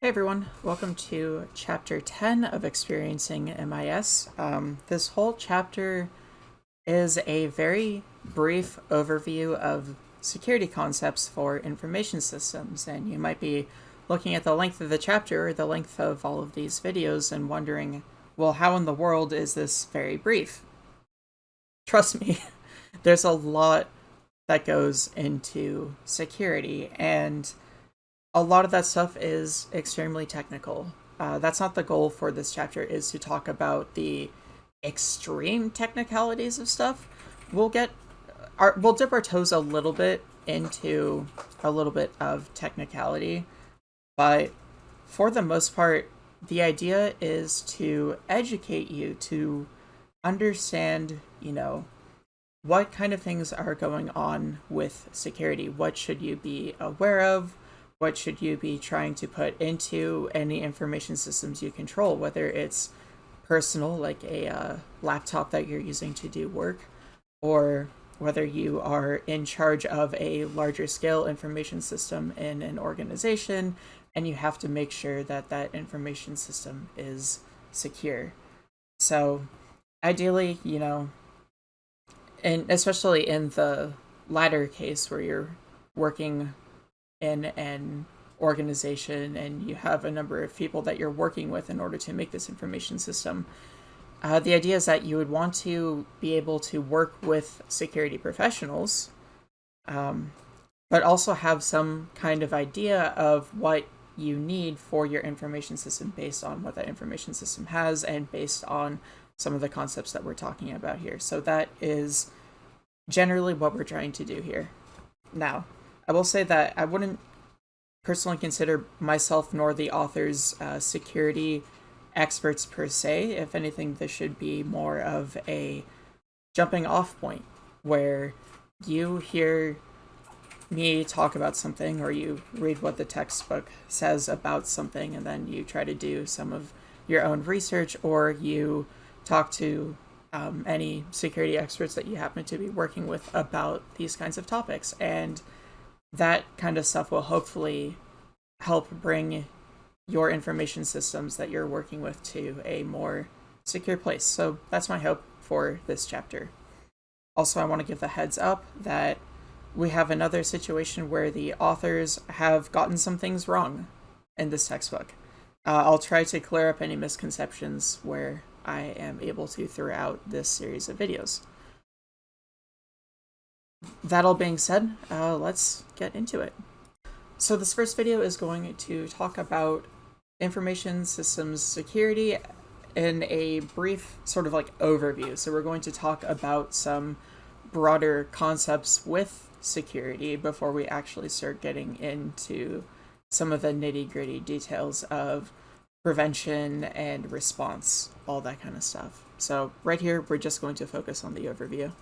Hey everyone, welcome to chapter 10 of Experiencing MIS. Um, this whole chapter is a very brief overview of security concepts for information systems, and you might be looking at the length of the chapter or the length of all of these videos and wondering, well, how in the world is this very brief? Trust me, there's a lot that goes into security, and a lot of that stuff is extremely technical. Uh, that's not the goal for this chapter, is to talk about the extreme technicalities of stuff. We'll get, our, we'll dip our toes a little bit into a little bit of technicality, but for the most part, the idea is to educate you to understand, you know, what kind of things are going on with security. What should you be aware of? What should you be trying to put into any information systems you control, whether it's personal, like a uh, laptop that you're using to do work, or whether you are in charge of a larger scale information system in an organization and you have to make sure that that information system is secure. So ideally, you know, and especially in the latter case where you're working in an organization and you have a number of people that you're working with in order to make this information system. Uh, the idea is that you would want to be able to work with security professionals, um, but also have some kind of idea of what you need for your information system based on what that information system has and based on some of the concepts that we're talking about here. So that is generally what we're trying to do here. Now, I will say that I wouldn't personally consider myself nor the authors uh, security experts per se. If anything, this should be more of a jumping off point where you hear me talk about something or you read what the textbook says about something and then you try to do some of your own research or you talk to um, any security experts that you happen to be working with about these kinds of topics. And that kind of stuff will hopefully help bring your information systems that you're working with to a more secure place. So that's my hope for this chapter. Also, I want to give the heads up that we have another situation where the authors have gotten some things wrong in this textbook. Uh, I'll try to clear up any misconceptions where I am able to throughout this series of videos that all being said, uh, let's get into it. So this first video is going to talk about information systems security in a brief sort of like overview. So we're going to talk about some broader concepts with security before we actually start getting into some of the nitty gritty details of prevention and response, all that kind of stuff. So right here, we're just going to focus on the overview.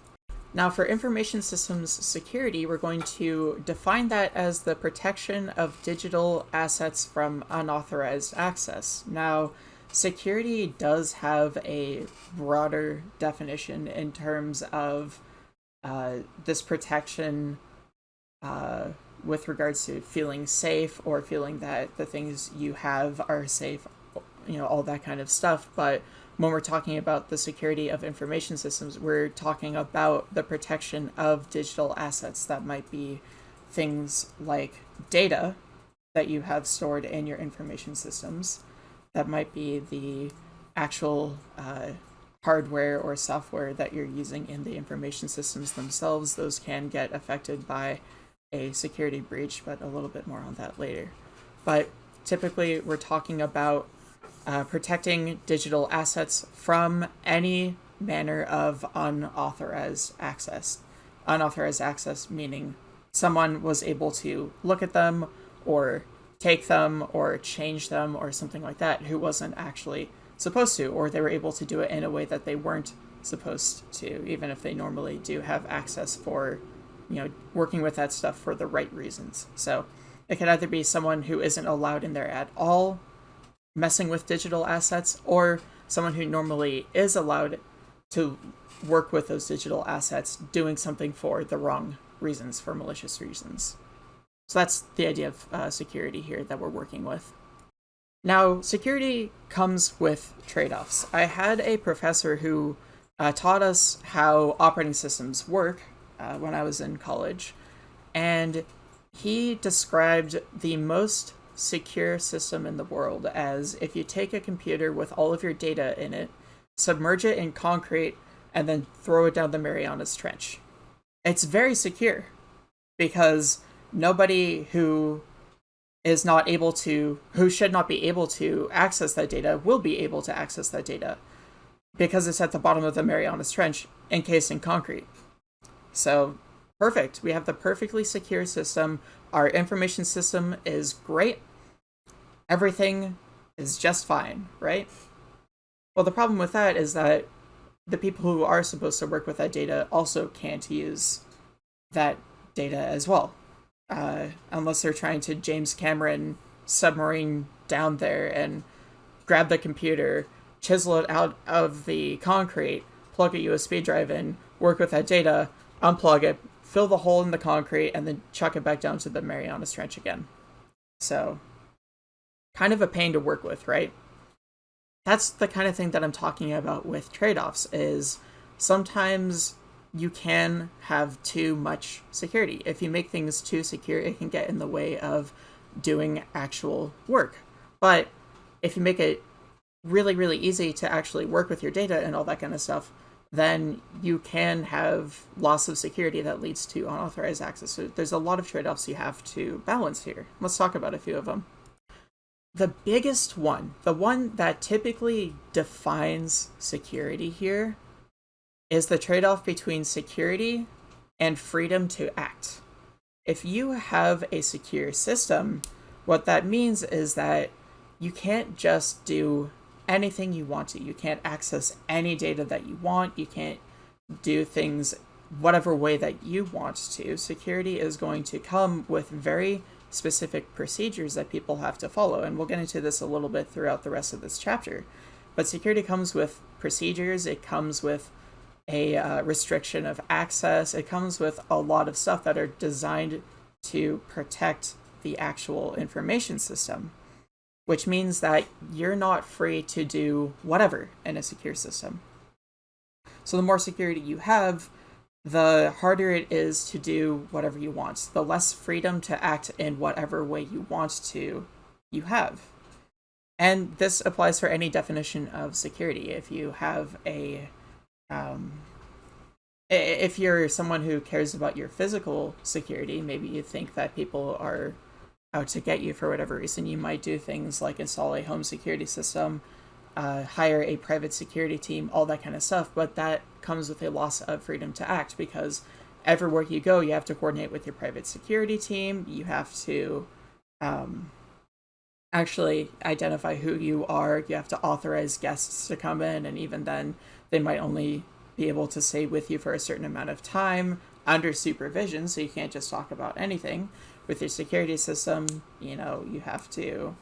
Now for information systems security, we're going to define that as the protection of digital assets from unauthorized access. Now, security does have a broader definition in terms of uh, this protection uh, with regards to feeling safe or feeling that the things you have are safe, you know, all that kind of stuff. But when we're talking about the security of information systems, we're talking about the protection of digital assets that might be things like data that you have stored in your information systems. That might be the actual uh, hardware or software that you're using in the information systems themselves. Those can get affected by a security breach, but a little bit more on that later. But typically, we're talking about uh, protecting digital assets from any manner of unauthorized access. Unauthorized access meaning someone was able to look at them or take them or change them or something like that who wasn't actually supposed to, or they were able to do it in a way that they weren't supposed to, even if they normally do have access for, you know, working with that stuff for the right reasons. So it could either be someone who isn't allowed in there at all messing with digital assets or someone who normally is allowed to work with those digital assets doing something for the wrong reasons, for malicious reasons. So that's the idea of uh, security here that we're working with. Now, security comes with trade offs. I had a professor who uh, taught us how operating systems work uh, when I was in college, and he described the most secure system in the world as if you take a computer with all of your data in it, submerge it in concrete, and then throw it down the Marianas Trench. It's very secure because nobody who is not able to, who should not be able to access that data, will be able to access that data because it's at the bottom of the Marianas Trench encased in concrete. So, perfect. We have the perfectly secure system. Our information system is great. Everything is just fine, right? Well, the problem with that is that the people who are supposed to work with that data also can't use that data as well uh, unless they're trying to James Cameron submarine down there and grab the computer, chisel it out of the concrete, plug a USB drive in, work with that data, unplug it, fill the hole in the concrete, and then chuck it back down to the Marianas Trench again. So, kind of a pain to work with, right? That's the kind of thing that I'm talking about with trade offs, is sometimes you can have too much security. If you make things too secure, it can get in the way of doing actual work. But if you make it really, really easy to actually work with your data and all that kind of stuff, then you can have loss of security that leads to unauthorized access. So there's a lot of trade offs you have to balance here. Let's talk about a few of them. The biggest one, the one that typically defines security here, is the trade off between security and freedom to act. If you have a secure system, what that means is that you can't just do anything you want to. You can't access any data that you want. You can't do things whatever way that you want to. Security is going to come with very specific procedures that people have to follow. And we'll get into this a little bit throughout the rest of this chapter. But security comes with procedures, it comes with a uh, restriction of access. It comes with a lot of stuff that are designed to protect the actual information system, which means that you're not free to do whatever in a secure system. So the more security you have, the harder it is to do whatever you want. The less freedom to act in whatever way you want to you have. And this applies for any definition of security. If you have a um, if you're someone who cares about your physical security, maybe you think that people are out to get you for whatever reason, you might do things like install a home security system, uh, hire a private security team, all that kind of stuff. But that comes with a loss of freedom to act because everywhere you go, you have to coordinate with your private security team. You have to um, actually identify who you are. You have to authorize guests to come in, and even then, they might only be able to stay with you for a certain amount of time under supervision, so you can't just talk about anything. With your security system, you know, you have to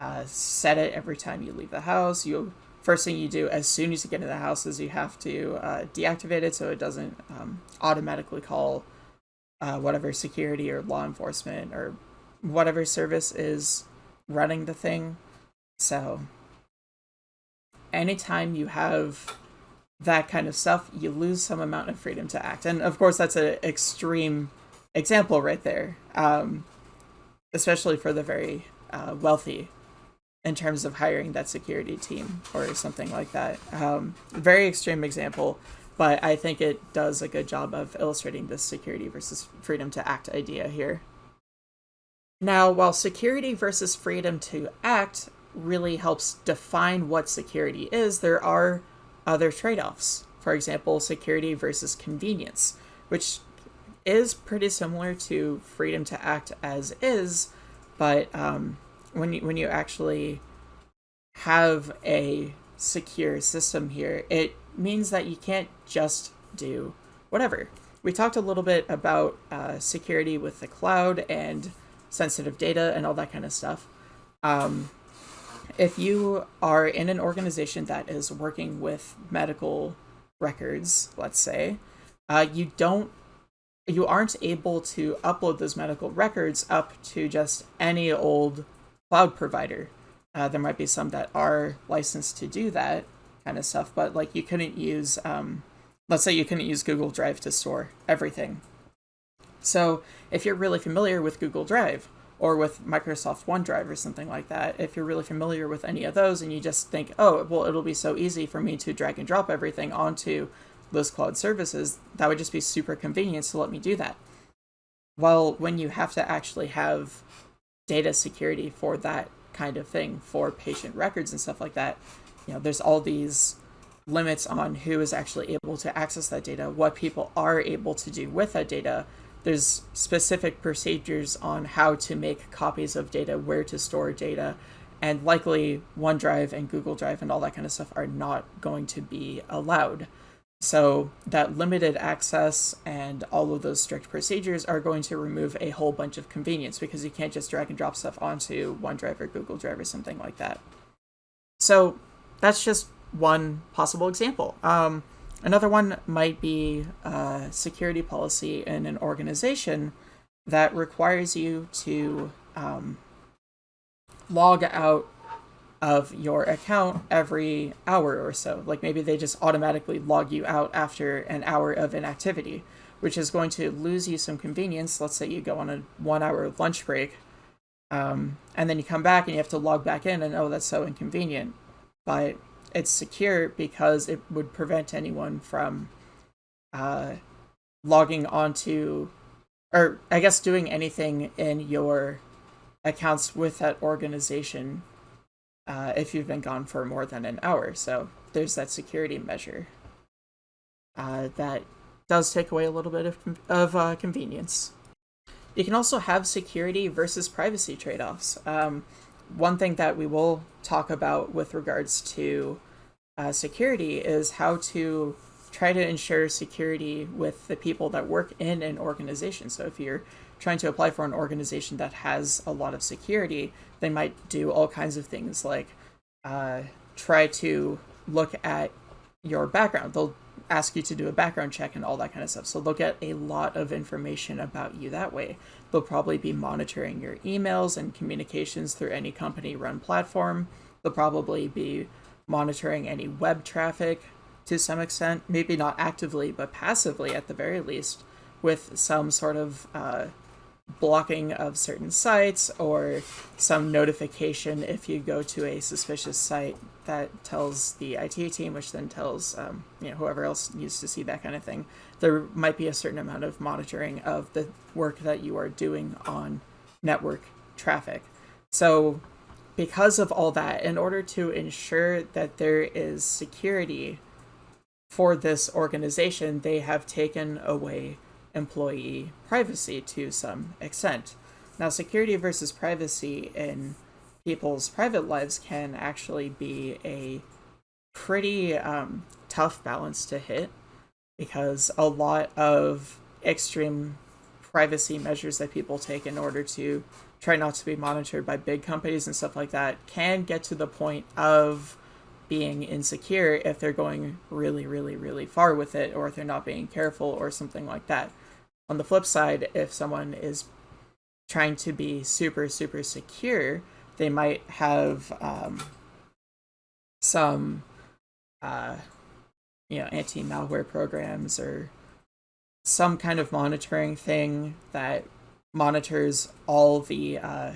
uh, set it every time you leave the house. You first thing you do as soon as you get into the house is you have to uh, deactivate it so it doesn't um, automatically call uh, whatever security or law enforcement or whatever service is running the thing. So anytime you have that kind of stuff, you lose some amount of freedom to act. And of course, that's an extreme example right there, um, especially for the very uh, wealthy in terms of hiring that security team or something like that. Um, very extreme example, but I think it does a good job of illustrating this security versus freedom to act idea here. Now, while security versus freedom to act really helps define what security is, there are other trade offs. For example, security versus convenience, which is pretty similar to freedom to act as is, but um, when you when you actually have a secure system here, it means that you can't just do whatever. We talked a little bit about uh, security with the cloud and sensitive data and all that kind of stuff. Um, if you are in an organization that is working with medical records, let's say, uh, you don't you aren't able to upload those medical records up to just any old cloud provider. Uh, there might be some that are licensed to do that kind of stuff, but like you couldn't use, um, let's say you couldn't use Google Drive to store everything. So if you're really familiar with Google Drive or with Microsoft OneDrive or something like that, if you're really familiar with any of those and you just think, oh, well, it'll be so easy for me to drag and drop everything onto those cloud services, that would just be super convenient to let me do that. Well, when you have to actually have data security for that kind of thing, for patient records and stuff like that, you know, there's all these limits on who is actually able to access that data, what people are able to do with that data. There's specific procedures on how to make copies of data, where to store data, and likely OneDrive and Google Drive and all that kind of stuff are not going to be allowed. So that limited access and all of those strict procedures are going to remove a whole bunch of convenience because you can't just drag and drop stuff onto OneDrive or Google Drive or something like that. So that's just one possible example. Um, another one might be security policy in an organization that requires you to um, log out of your account every hour or so. Like maybe they just automatically log you out after an hour of inactivity, which is going to lose you some convenience. Let's say you go on a one hour lunch break, um, and then you come back and you have to log back in, and oh, that's so inconvenient. But it's secure because it would prevent anyone from uh, logging onto, or I guess doing anything in your accounts with that organization uh, if you've been gone for more than an hour. So there's that security measure uh, that does take away a little bit of, of uh, convenience. You can also have security versus privacy trade offs. Um, one thing that we will talk about with regards to uh, security is how to try to ensure security with the people that work in an organization. So if you're trying to apply for an organization that has a lot of security, they might do all kinds of things like uh, try to look at your background. They'll ask you to do a background check and all that kind of stuff. So they'll get a lot of information about you that way. They'll probably be monitoring your emails and communications through any company run platform. They'll probably be monitoring any web traffic to some extent, maybe not actively, but passively at the very least, with some sort of uh, blocking of certain sites or some notification if you go to a suspicious site that tells the IT team, which then tells um, you know whoever else needs to see that kind of thing. There might be a certain amount of monitoring of the work that you are doing on network traffic. So, because of all that, in order to ensure that there is security for this organization, they have taken away employee privacy to some extent. Now, security versus privacy in people's private lives can actually be a pretty um, tough balance to hit because a lot of extreme privacy measures that people take in order to try not to be monitored by big companies and stuff like that can get to the point of being insecure if they're going really, really, really far with it or if they're not being careful or something like that. On the flip side, if someone is trying to be super, super secure, they might have um, some, uh, you know, anti-malware programs or some kind of monitoring thing that monitors all the uh,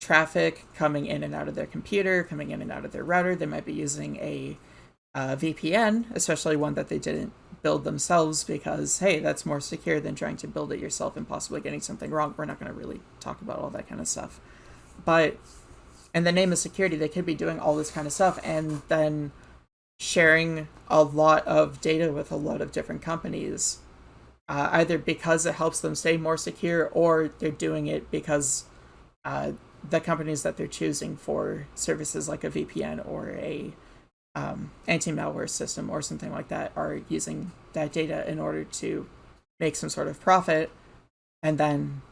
traffic coming in and out of their computer, coming in and out of their router. They might be using a, a uh, VPN, especially one that they didn't build themselves because hey that's more secure than trying to build it yourself and possibly getting something wrong. We're not going to really talk about all that kind of stuff. But in the name of security they could be doing all this kind of stuff and then sharing a lot of data with a lot of different companies uh, either because it helps them stay more secure or they're doing it because uh, the companies that they're choosing for services like a VPN or a um, anti-malware system or something like that are using that data in order to make some sort of profit and then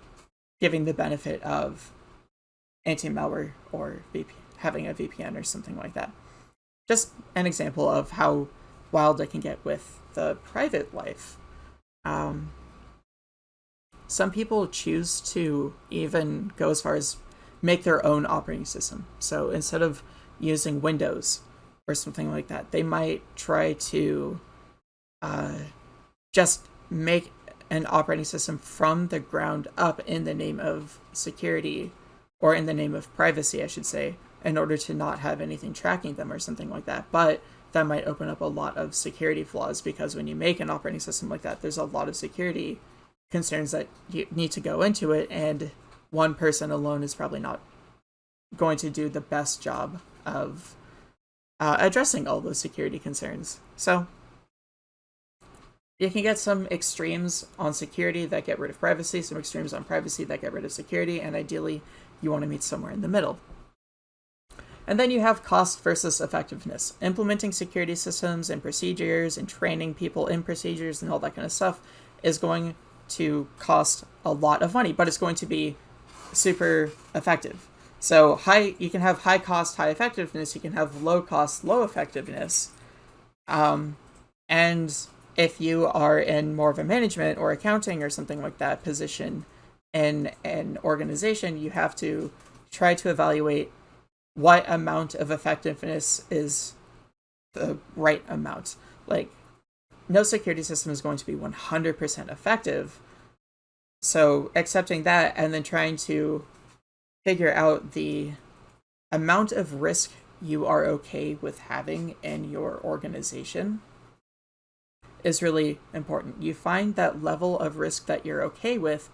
giving the benefit of anti-malware or VP, having a VPN or something like that. Just an example of how wild it can get with the private life. Um, some people choose to even go as far as make their own operating system. So instead of using Windows or something like that, they might try to uh, just make an operating system from the ground up in the name of security or in the name of privacy, I should say, in order to not have anything tracking them or something like that. But that might open up a lot of security flaws because when you make an operating system like that, there's a lot of security concerns that you need to go into it, and one person alone is probably not going to do the best job of uh, addressing all those security concerns. So you can get some extremes on security that get rid of privacy, some extremes on privacy that get rid of security, and ideally you want to meet somewhere in the middle. And then you have cost versus effectiveness. Implementing security systems and procedures and training people in procedures and all that kind of stuff is going to cost a lot of money, but it's going to be super effective. So high, you can have high cost, high effectiveness. You can have low cost, low effectiveness. Um, and if you are in more of a management or accounting or something like that position in an organization, you have to try to evaluate what amount of effectiveness is the right amount. Like, no security system is going to be 100% effective. So, accepting that and then trying to figure out the amount of risk you are okay with having in your organization is really important. You find that level of risk that you're okay with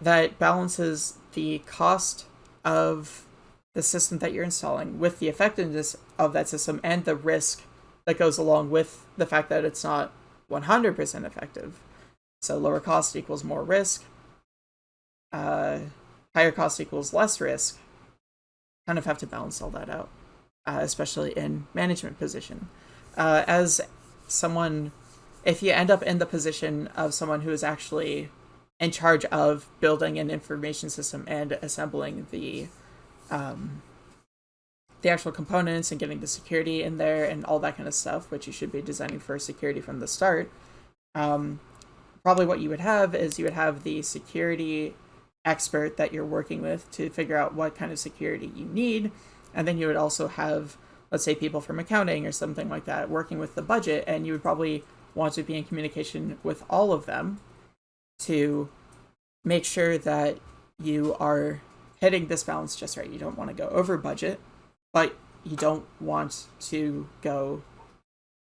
that balances the cost of the system that you're installing with the effectiveness of that system and the risk that goes along with the fact that it's not 100% effective. So lower cost equals more risk. Uh, higher cost equals less risk. Kind of have to balance all that out, uh, especially in management position. Uh, as someone, if you end up in the position of someone who is actually in charge of building an information system and assembling the um, the actual components and getting the security in there and all that kind of stuff, which you should be designing for security from the start. Um, probably what you would have is you would have the security expert that you're working with to figure out what kind of security you need. And then you would also have, let's say, people from accounting or something like that working with the budget. And you would probably want to be in communication with all of them to make sure that you are hitting this balance just right. You don't want to go over budget, but you don't want to go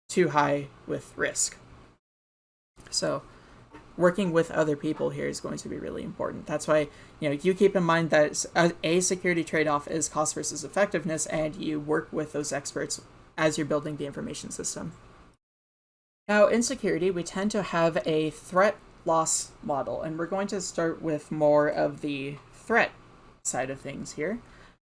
too high with risk. So working with other people here is going to be really important. That's why, you know, you keep in mind that a security trade-off is cost versus effectiveness and you work with those experts as you're building the information system. Now, in security, we tend to have a threat loss model, and we're going to start with more of the threat side of things here.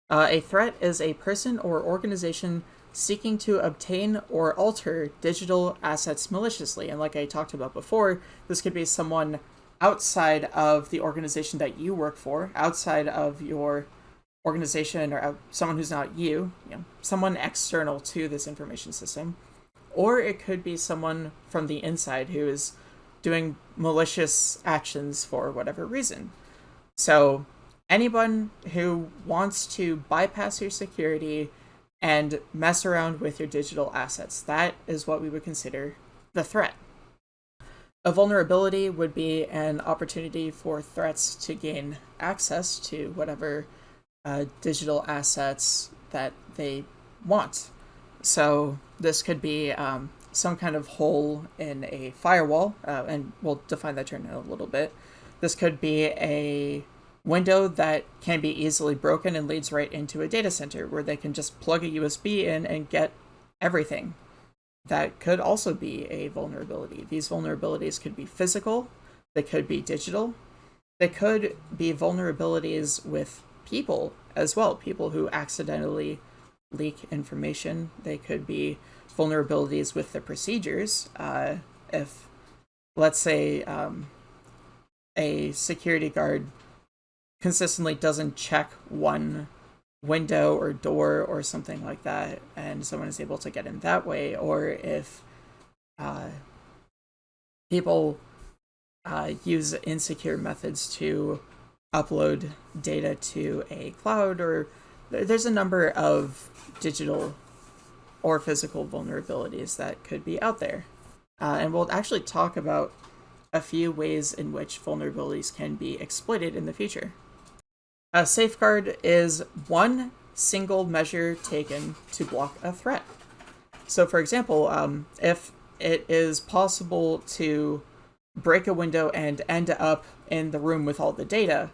Uh, a threat is a person or organization seeking to obtain or alter digital assets maliciously. And like I talked about before, this could be someone outside of the organization that you work for, outside of your organization or someone who's not you, you know, someone external to this information system. Or it could be someone from the inside who is doing malicious actions for whatever reason. So anyone who wants to bypass your security and mess around with your digital assets. That is what we would consider the threat. A vulnerability would be an opportunity for threats to gain access to whatever uh, digital assets that they want. So this could be um, some kind of hole in a firewall, uh, and we'll define that term in a little bit. This could be a window that can be easily broken and leads right into a data center where they can just plug a USB in and get everything. That could also be a vulnerability. These vulnerabilities could be physical, they could be digital, they could be vulnerabilities with people as well, people who accidentally leak information. They could be vulnerabilities with the procedures. Uh, if, let's say, um, a security guard consistently doesn't check one window or door or something like that, and someone is able to get in that way, or if uh, people uh, use insecure methods to upload data to a cloud, or there's a number of digital or physical vulnerabilities that could be out there. Uh, and we'll actually talk about a few ways in which vulnerabilities can be exploited in the future. A safeguard is one single measure taken to block a threat. So, for example, um, if it is possible to break a window and end up in the room with all the data,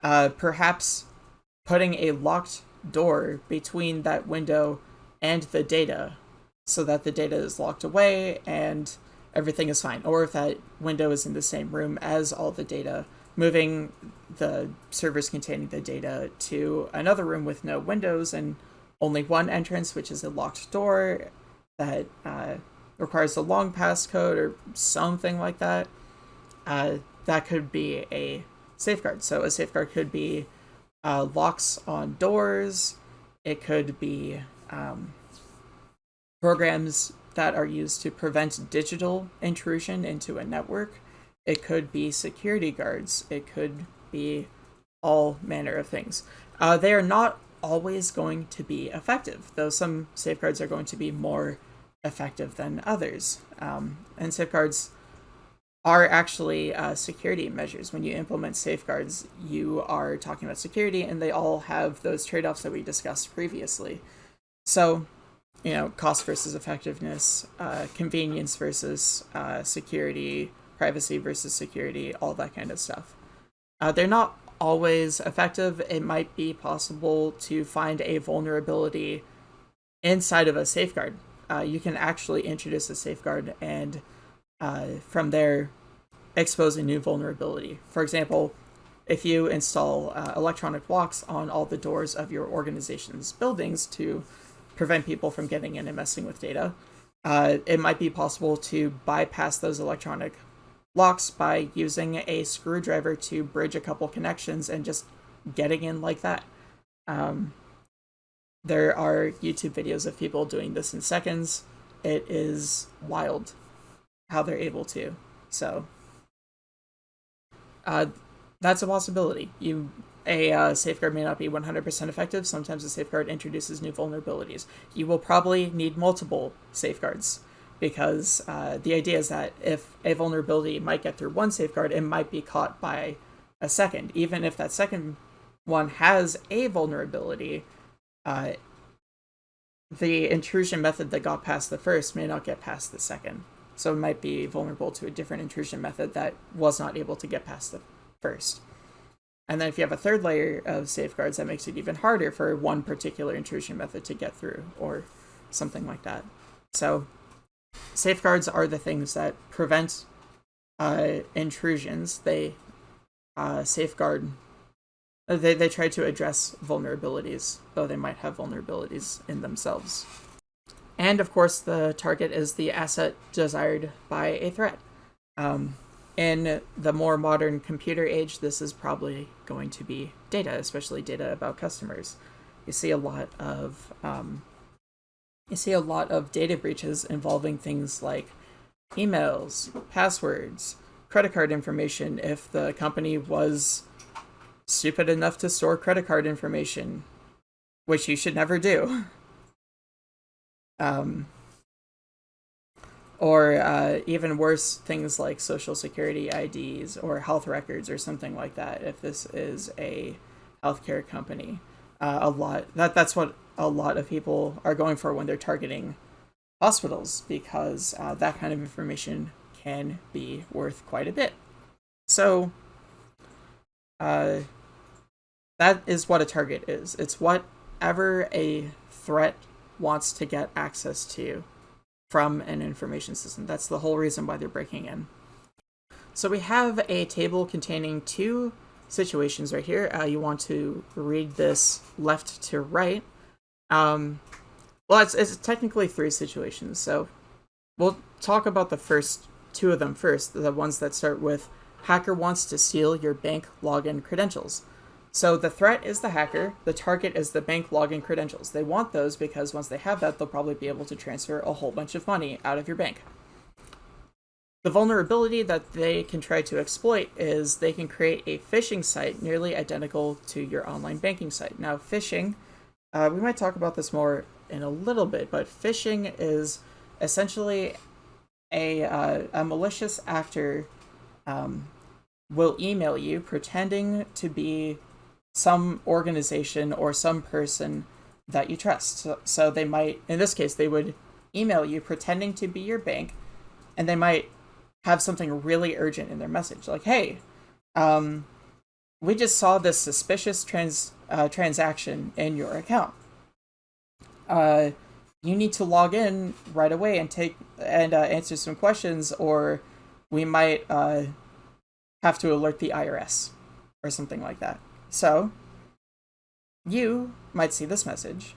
uh, perhaps putting a locked door between that window and the data so that the data is locked away and everything is fine. Or if that window is in the same room as all the data, moving the servers containing the data to another room with no windows and only one entrance, which is a locked door that uh, requires a long passcode or something like that. Uh, that could be a safeguard. So a safeguard could be uh, locks on doors. It could be um, programs that are used to prevent digital intrusion into a network. It could be security guards. It could be all manner of things. Uh, they are not always going to be effective, though some safeguards are going to be more effective than others. Um, and safeguards are actually uh, security measures. When you implement safeguards, you are talking about security, and they all have those trade offs that we discussed previously. So, you know, cost versus effectiveness, uh, convenience versus uh, security, privacy versus security, all that kind of stuff. Uh, they're not always effective. It might be possible to find a vulnerability inside of a safeguard. Uh, you can actually introduce a safeguard and uh, from there expose a new vulnerability. For example, if you install uh, electronic locks on all the doors of your organization's buildings to prevent people from getting in and messing with data, uh, it might be possible to bypass those electronic locks by using a screwdriver to bridge a couple connections and just getting in like that. Um, there are YouTube videos of people doing this in seconds. It is wild how they're able to. So uh, that's a possibility. You a uh, safeguard may not be 100% effective. Sometimes a safeguard introduces new vulnerabilities. You will probably need multiple safeguards because uh, the idea is that if a vulnerability might get through one safeguard, it might be caught by a second. Even if that second one has a vulnerability, uh, the intrusion method that got past the first may not get past the second. So it might be vulnerable to a different intrusion method that was not able to get past the first. And then if you have a third layer of safeguards, that makes it even harder for one particular intrusion method to get through or something like that. So safeguards are the things that prevent uh, intrusions. They uh, safeguard, they, they try to address vulnerabilities, though they might have vulnerabilities in themselves. And of course, the target is the asset desired by a threat. Um, in the more modern computer age, this is probably going to be data, especially data about customers. You see a lot of um, you see a lot of data breaches involving things like emails, passwords, credit card information. If the company was stupid enough to store credit card information, which you should never do. Um, or uh, even worse, things like social security IDs or health records or something like that. If this is a healthcare company, uh, a lot that that's what a lot of people are going for when they're targeting hospitals because uh, that kind of information can be worth quite a bit. So, uh, that is what a target is. It's whatever a threat wants to get access to from an information system. That's the whole reason why they're breaking in. So we have a table containing two situations right here. Uh, you want to read this left to right. Um, well, it's, it's technically three situations, so we'll talk about the first two of them first, the ones that start with hacker wants to steal your bank login credentials. So the threat is the hacker, the target is the bank login credentials. They want those because once they have that, they'll probably be able to transfer a whole bunch of money out of your bank. The vulnerability that they can try to exploit is they can create a phishing site nearly identical to your online banking site. Now, phishing, uh, we might talk about this more in a little bit, but phishing is essentially a, uh, a malicious actor um, will email you pretending to be some organization or some person that you trust. So, so they might, in this case, they would email you pretending to be your bank, and they might have something really urgent in their message, like, "Hey, um, we just saw this suspicious trans uh, transaction in your account. Uh, you need to log in right away and take and uh, answer some questions, or we might uh, have to alert the IRS or something like that." So, you might see this message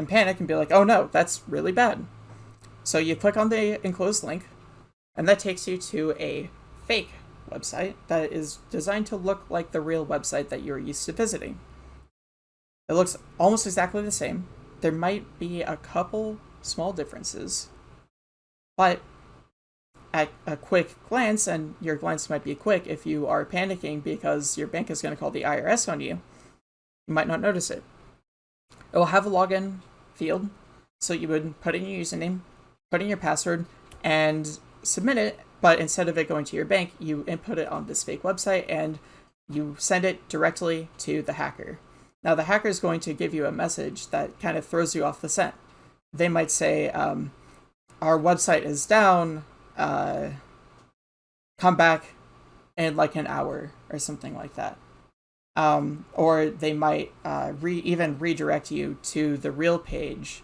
and panic and be like, oh no, that's really bad. So you click on the enclosed link, and that takes you to a fake website that is designed to look like the real website that you're used to visiting. It looks almost exactly the same. There might be a couple small differences, but at a quick glance, and your glance might be quick if you are panicking because your bank is going to call the IRS on you, you might not notice it. It will have a login field, so you would put in your username, put in your password, and submit it, but instead of it going to your bank, you input it on this fake website and you send it directly to the hacker. Now, the hacker is going to give you a message that kind of throws you off the scent. They might say, um, Our website is down, uh, come back in like an hour or something like that. Um, or they might uh, re- even redirect you to the real page.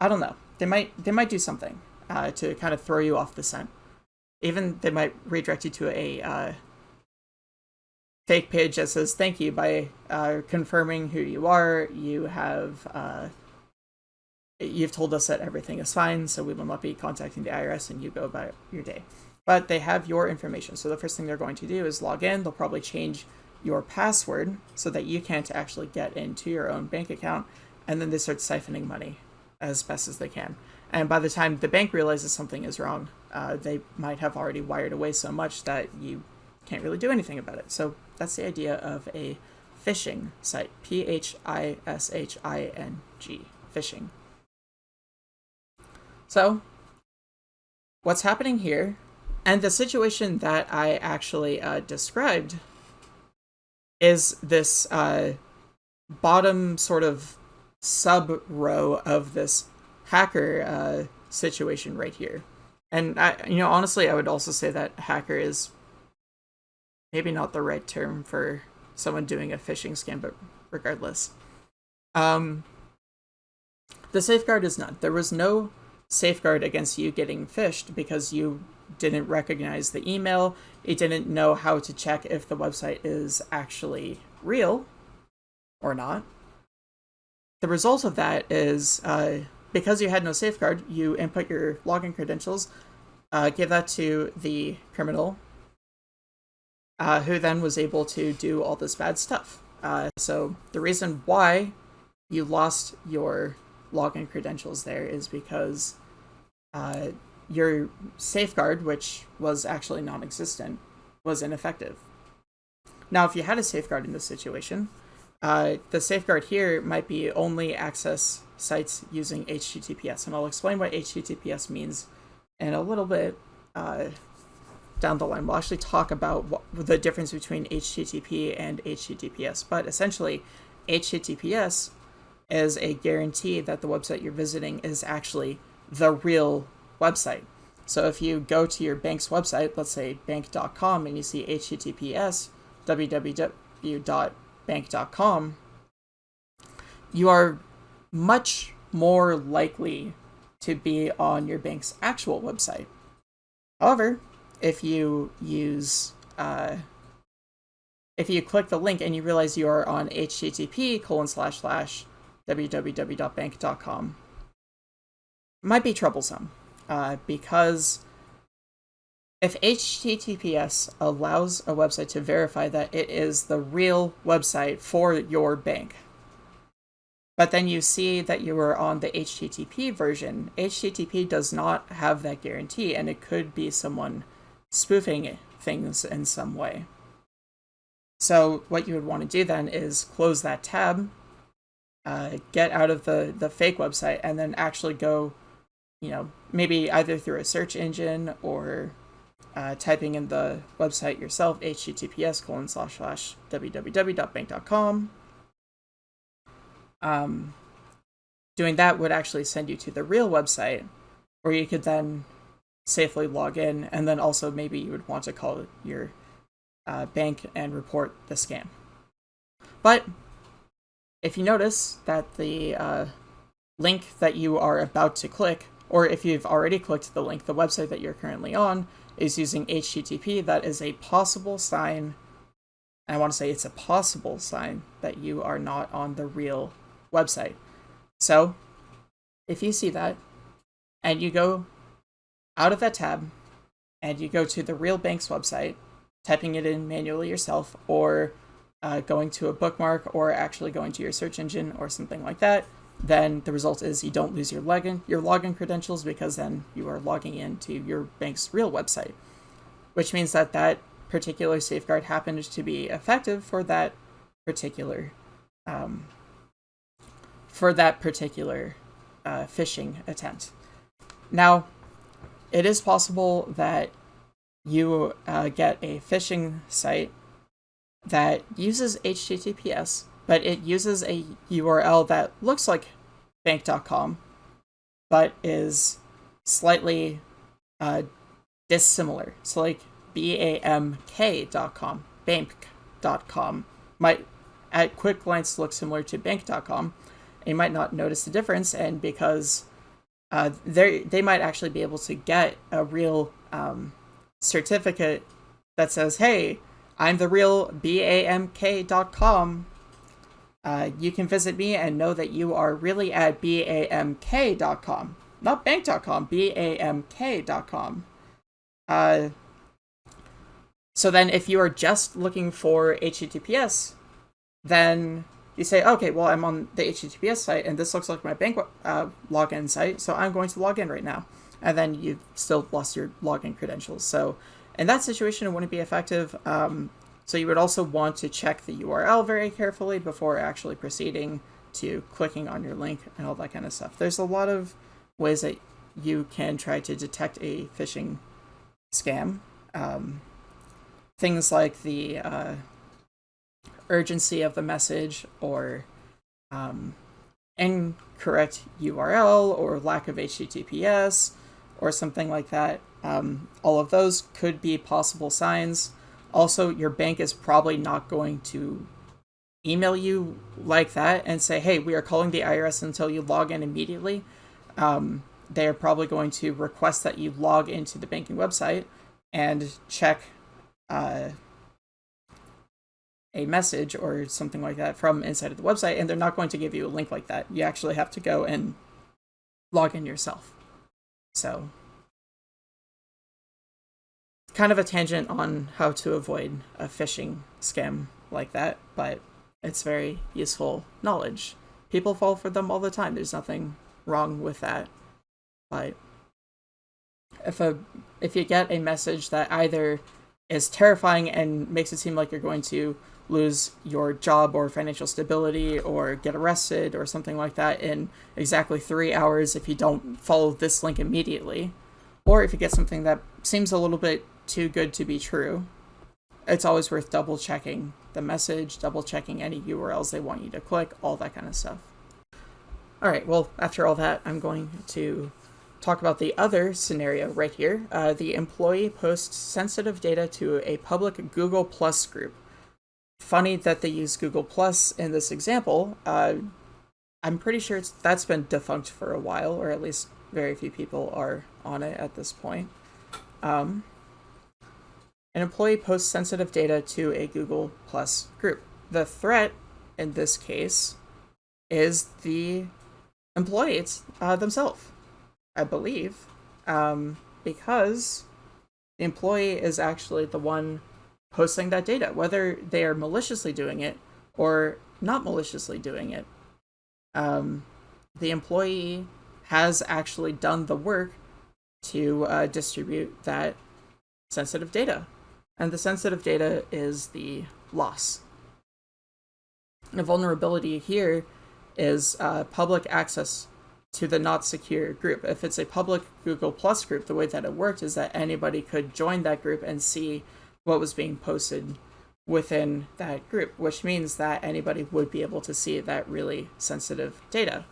I don't know. They might they might do something uh, to kind of throw you off the scent. Even they might redirect you to a uh, fake page that says thank you by uh, confirming who you are. You have uh, you've told us that everything is fine, so we will not be contacting the IRS, and you go about your day. But they have your information, so the first thing they're going to do is log in. They'll probably change your password so that you can't actually get into your own bank account, and then they start siphoning money as best as they can. And by the time the bank realizes something is wrong, uh, they might have already wired away so much that you can't really do anything about it. So that's the idea of a phishing site. P H I S H I N G. Phishing. So, what's happening here, and the situation that I actually uh, described is this uh, bottom sort of sub row of this hacker uh, situation right here. And I, you know, honestly, I would also say that hacker is maybe not the right term for someone doing a phishing scam, but regardless. Um, the safeguard is none. There was no safeguard against you getting phished because you didn't recognize the email, it didn't know how to check if the website is actually real or not. The result of that is uh, because you had no safeguard, you input your login credentials, uh, give that to the criminal, uh, who then was able to do all this bad stuff. Uh, so the reason why you lost your login credentials there is because uh, your safeguard, which was actually non existent, was ineffective. Now, if you had a safeguard in this situation, uh, the safeguard here might be only access sites using HTTPS, and I'll explain what HTTPS means in a little bit uh, down the line. We'll actually talk about what, the difference between HTTP and HTTPS, but essentially, HTTPS is a guarantee that the website you're visiting is actually the real website. So if you go to your bank's website, let's say bank.com, and you see HTTPS www.bank.com, you are much more likely to be on your bank's actual website. However, if you use uh, if you click the link and you realize you are on http colon slash slash www.bank.com, might be troublesome uh, because if HTTPS allows a website to verify that it is the real website for your bank, but then you see that you were on the HTTP version. HTTP does not have that guarantee, and it could be someone spoofing things in some way. So what you would want to do then is close that tab, uh, get out of the, the fake website, and then actually go, you know, maybe either through a search engine or uh, typing in the website yourself, https colon slash slash www.bank.com. Um, doing that would actually send you to the real website where you could then safely log in, and then also maybe you would want to call your uh, bank and report the scam. But if you notice that the uh, link that you are about to click, or if you've already clicked the link, the website that you're currently on is using HTTP, that is a possible sign. I want to say it's a possible sign that you are not on the real website. So if you see that and you go out of that tab and you go to the real bank's website, typing it in manually yourself, or uh, going to a bookmark, or actually going to your search engine or something like that, then the result is you don't lose your login your login credentials because then you are logging into your bank's real website, which means that that particular safeguard happened to be effective for that particular um, for that particular uh, phishing attempt. Now, it is possible that you uh, get a phishing site that uses HTTPS, but it uses a URL that looks like bank.com, but is slightly uh, dissimilar. So, like BAMK.com, bank.com might at quick glance look similar to bank.com, you might not notice the difference, and because uh, they they might actually be able to get a real um, certificate that says, "Hey, I'm the real BAMK.com. Uh, you can visit me and know that you are really at BAMK.com, not bank.com, BAMK.com." Uh, so then, if you are just looking for HTTPS, then you say, okay, well, I'm on the HTTPS site and this looks like my bank uh, login site, so I'm going to log in right now. And then you've still lost your login credentials. So in that situation, it wouldn't be effective. Um, so you would also want to check the URL very carefully before actually proceeding to clicking on your link and all that kind of stuff. There's a lot of ways that you can try to detect a phishing scam. Um, things like the uh, urgency of the message or um, incorrect URL or lack of HTTPS or something like that. Um, all of those could be possible signs. Also, your bank is probably not going to email you like that and say, hey, we are calling the IRS until you log in immediately. Um, they are probably going to request that you log into the banking website and check uh, a message or something like that from inside of the website, and they're not going to give you a link like that. You actually have to go and log in yourself. So, kind of a tangent on how to avoid a phishing scam like that, but it's very useful knowledge. People fall for them all the time. There's nothing wrong with that. But if a if you get a message that either is terrifying and makes it seem like you're going to lose your job or financial stability or get arrested or something like that in exactly three hours if you don't follow this link immediately. Or if you get something that seems a little bit too good to be true, it's always worth double checking the message, double checking any URLs they want you to click, all that kind of stuff. All right, well, after all that, I'm going to talk about the other scenario right here. Uh, the employee posts sensitive data to a public Google Plus group funny that they use Google Plus in this example. Uh, I'm pretty sure it's that's been defunct for a while, or at least very few people are on it at this point. Um, an employee posts sensitive data to a Google Plus group. The threat in this case is the employees uh, themselves, I believe, um, because the employee is actually the one posting that data, whether they are maliciously doing it or not maliciously doing it. um, the employee has actually done the work to uh, distribute that sensitive data. And the sensitive data is the loss. The vulnerability here is uh, public access to the not secure group. If it's a public Google Plus group, the way that it worked is that anybody could join that group and see what was being posted within that group, which means that anybody would be able to see that really sensitive data.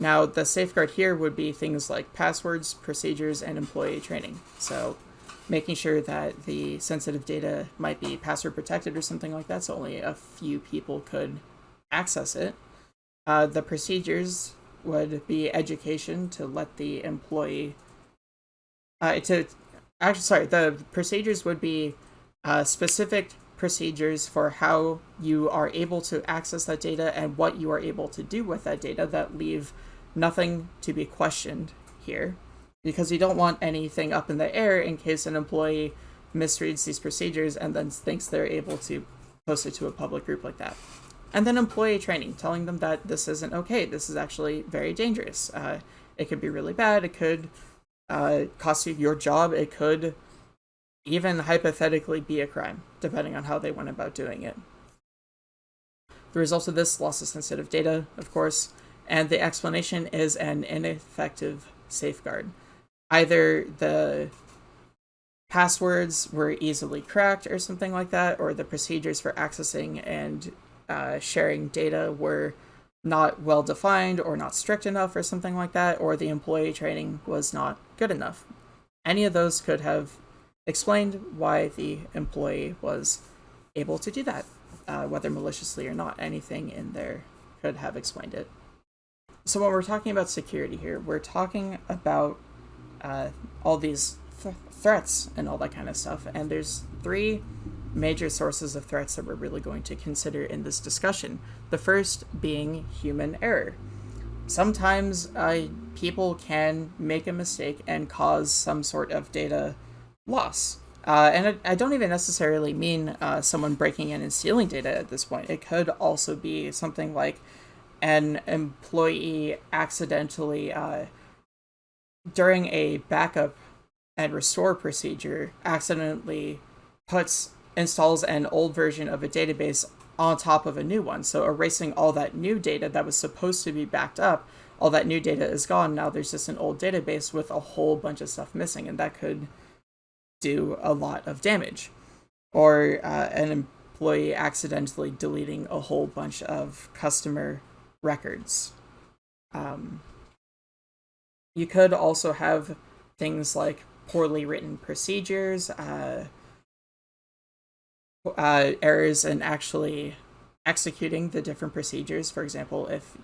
Now, the safeguard here would be things like passwords, procedures, and employee training. So making sure that the sensitive data might be password protected or something like that, so only a few people could access it. Uh, the procedures would be education to let the employee uh, to actually sorry the procedures would be uh, specific procedures for how you are able to access that data and what you are able to do with that data that leave nothing to be questioned here because you don't want anything up in the air in case an employee misreads these procedures and then thinks they're able to post it to a public group like that. And then employee training, telling them that this isn't okay. This is actually very dangerous. Uh, it could be really bad. It could uh, cost you your job. It could even hypothetically be a crime, depending on how they went about doing it. There is of this loss of sensitive data, of course, and the explanation is an ineffective safeguard. Either the passwords were easily cracked or something like that, or the procedures for accessing and uh, sharing data were not well defined or not strict enough or something like that, or the employee training was not good enough. Any of those could have explained why the employee was able to do that, uh, whether maliciously or not. Anything in there could have explained it. So when we're talking about security here, we're talking about uh, all these th threats and all that kind of stuff, and there's three major sources of threats that we're really going to consider in this discussion. The first being human error. Sometimes uh, people can make a mistake and cause some sort of data loss. Uh, and I, I, don't even necessarily mean uh, someone breaking in and stealing data at this point. It could also be something like an employee accidentally, uh, during a backup and restore procedure, accidentally puts installs an old version of a database on top of a new one. So erasing all that new data that was supposed to be backed up, all that new data is gone. Now there's just an old database with a whole bunch of stuff missing, and that could do a lot of damage. Or uh, an employee accidentally deleting a whole bunch of customer records. Um, you could also have things like poorly written procedures, uh, uh, errors in actually executing the different procedures. For example, if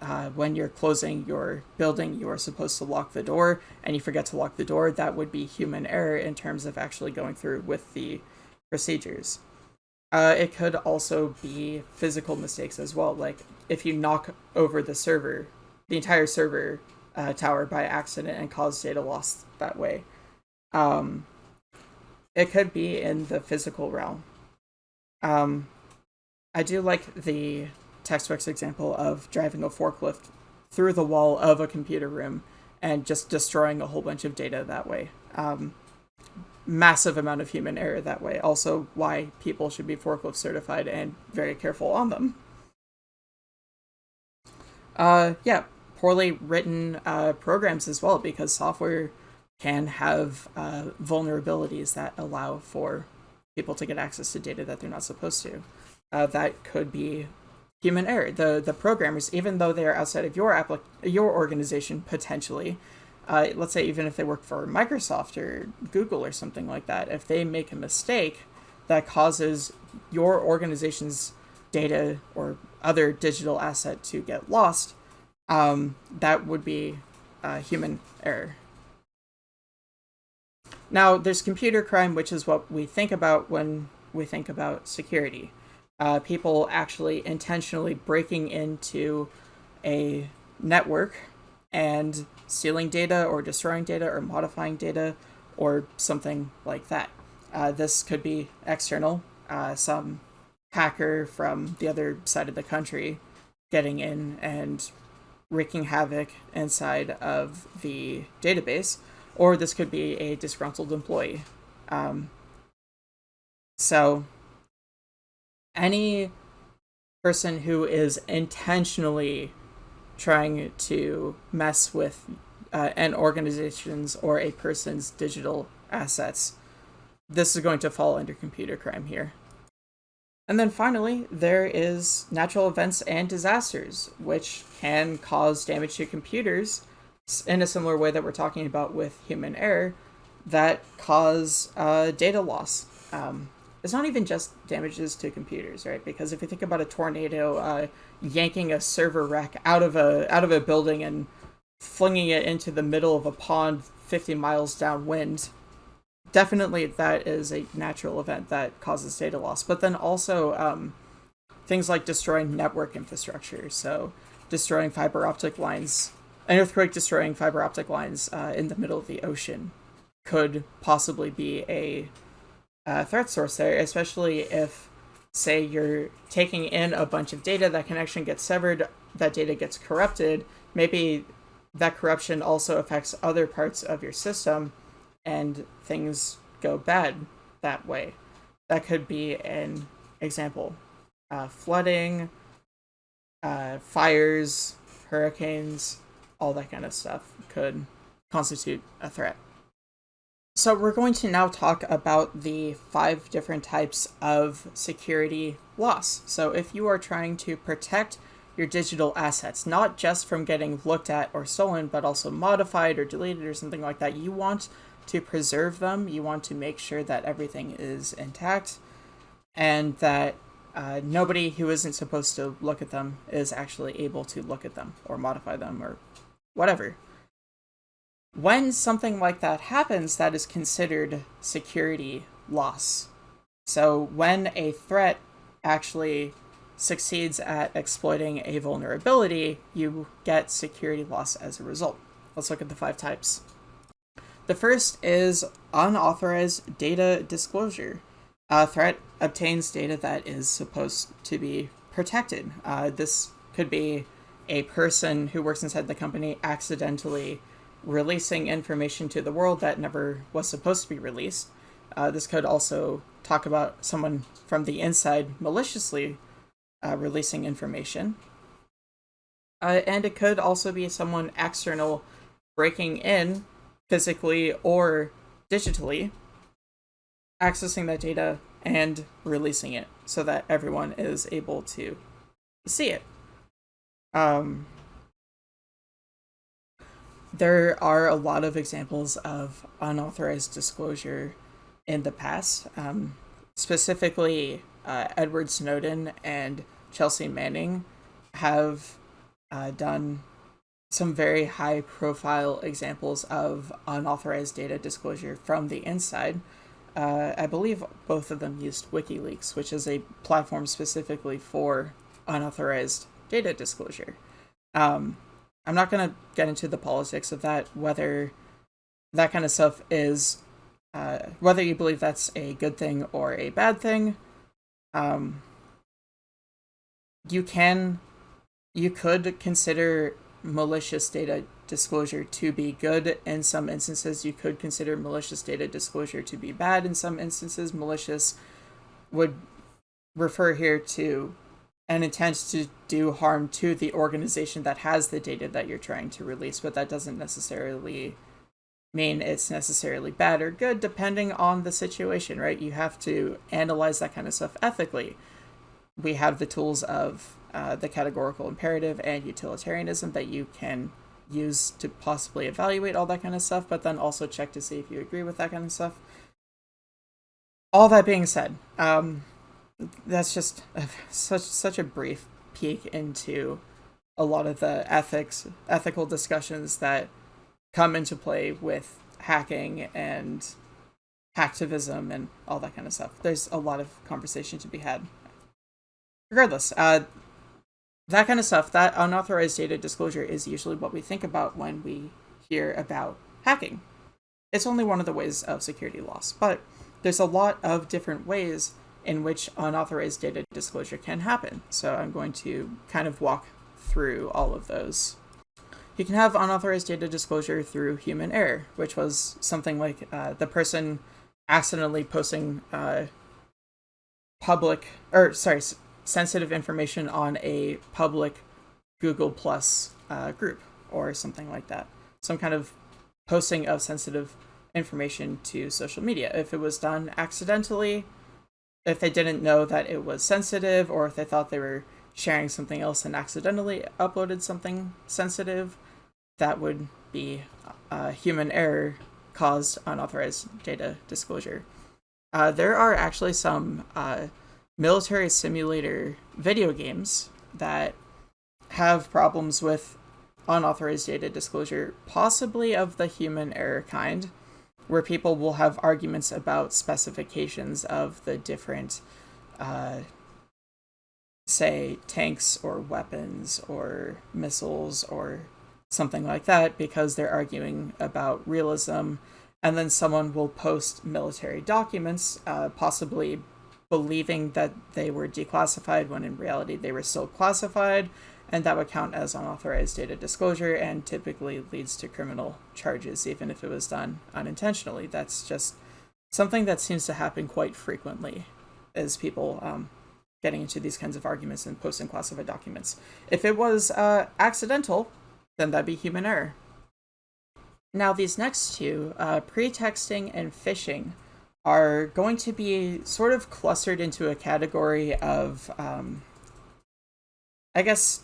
uh, when you're closing your building, you are supposed to lock the door and you forget to lock the door, that would be human error in terms of actually going through with the procedures. Uh, it could also be physical mistakes as well, like if you knock over the server, the entire server uh, tower by accident and cause data loss that way. Um, it could be in the physical realm. Um, I do like the textbook's example of driving a forklift through the wall of a computer room and just destroying a whole bunch of data that way. Um, massive amount of human error that way. Also, why people should be forklift certified and very careful on them. Uh, yeah, poorly written uh, programs as well, because software can have uh, vulnerabilities that allow for people to get access to data that they're not supposed to. Uh, that could be human error. The the programmers, even though they are outside of your applic- your organization potentially, uh, let's say even if they work for Microsoft or Google or something like that, if they make a mistake that causes your organization's data or other digital asset to get lost, um, that would be uh, human error. Now, there's computer crime, which is what we think about when we think about security. Uh, people actually intentionally breaking into a network and stealing data or destroying data or modifying data or something like that. Uh, this could be external. Uh, some hacker from the other side of the country getting in and wreaking havoc inside of the database, or this could be a disgruntled employee. Um, so, any person who is intentionally trying to mess with uh, an organization's or a person's digital assets, this is going to fall under computer crime here. And then finally, there is natural events and disasters, which can cause damage to computers in a similar way that we're talking about with human error, that cause uh, data loss. Um, it's not even just damages to computers, right? Because if you think about a tornado uh, yanking a server rack out of a out of a building and flinging it into the middle of a pond 50 miles downwind, definitely that is a natural event that causes data loss. But then also um, things like destroying network infrastructure. So destroying fiber optic lines, an earthquake destroying fiber optic lines uh, in the middle of the ocean could possibly be a, a threat source there, especially if, say, you're taking in a bunch of data, that connection gets severed, that data gets corrupted. Maybe that corruption also affects other parts of your system and things go bad that way. That could be an example. Uh, flooding, uh, fires, hurricanes, all that kind of stuff could constitute a threat. So we're going to now talk about the five different types of security loss. So if you are trying to protect your digital assets, not just from getting looked at or stolen, but also modified or deleted or something like that, you want to preserve them. You want to make sure that everything is intact and that uh, nobody who isn't supposed to look at them is actually able to look at them or modify them or whatever. When something like that happens, that is considered security loss. So when a threat actually succeeds at exploiting a vulnerability, you get security loss as a result. Let's look at the five types. The first is unauthorized data disclosure. A threat obtains data that is supposed to be protected. Uh, this could be a person who works inside the company accidentally releasing information to the world that never was supposed to be released. Uh, this could also talk about someone from the inside maliciously uh, releasing information. Uh, and it could also be someone external breaking in physically or digitally, accessing that data and releasing it so that everyone is able to see it. Um, there are a lot of examples of unauthorized disclosure in the past. Um, specifically, uh, Edward Snowden and Chelsea Manning have uh, done some very high profile examples of unauthorized data disclosure from the inside. Uh, I believe both of them used WikiLeaks, which is a platform specifically for unauthorized data disclosure. Um, I'm not going to get into the politics of that, whether that kind of stuff is, uh, whether you believe that's a good thing or a bad thing. Um, you can, you could consider malicious data disclosure to be good in some instances. You could consider malicious data disclosure to be bad in some instances. Malicious would refer here to an intent to do harm to the organization that has the data that you're trying to release, but that doesn't necessarily mean it's necessarily bad or good depending on the situation, right? You have to analyze that kind of stuff ethically. We have the tools of uh, the categorical imperative and utilitarianism that you can use to possibly evaluate all that kind of stuff, but then also check to see if you agree with that kind of stuff. All that being said, um, that's just a, such such a brief peek into a lot of the ethics ethical discussions that come into play with hacking and hacktivism and all that kind of stuff. There's a lot of conversation to be had. Regardless, uh, that kind of stuff, that unauthorized data disclosure is usually what we think about when we hear about hacking. It's only one of the ways of security loss, but there's a lot of different ways in which unauthorized data disclosure can happen. So I'm going to kind of walk through all of those. You can have unauthorized data disclosure through human error, which was something like uh, the person accidentally posting uh, public or sorry sensitive information on a public Google Plus uh, group or something like that. Some kind of posting of sensitive information to social media. If it was done accidentally, if they didn't know that it was sensitive, or if they thought they were sharing something else and accidentally uploaded something sensitive, that would be a human error caused unauthorized data disclosure. Uh, there are actually some uh, military simulator video games that have problems with unauthorized data disclosure, possibly of the human error kind, where people will have arguments about specifications of the different, uh, say, tanks or weapons or missiles or something like that, because they're arguing about realism. And then someone will post military documents, uh, possibly believing that they were declassified when in reality they were still classified, and that would count as unauthorized data disclosure and typically leads to criminal charges, even if it was done unintentionally. That's just something that seems to happen quite frequently, is people um, getting into these kinds of arguments and posting classified documents. If it was uh, accidental, then that'd be human error. Now, these next two, uh, pretexting and phishing, are going to be sort of clustered into a category of, um, I guess,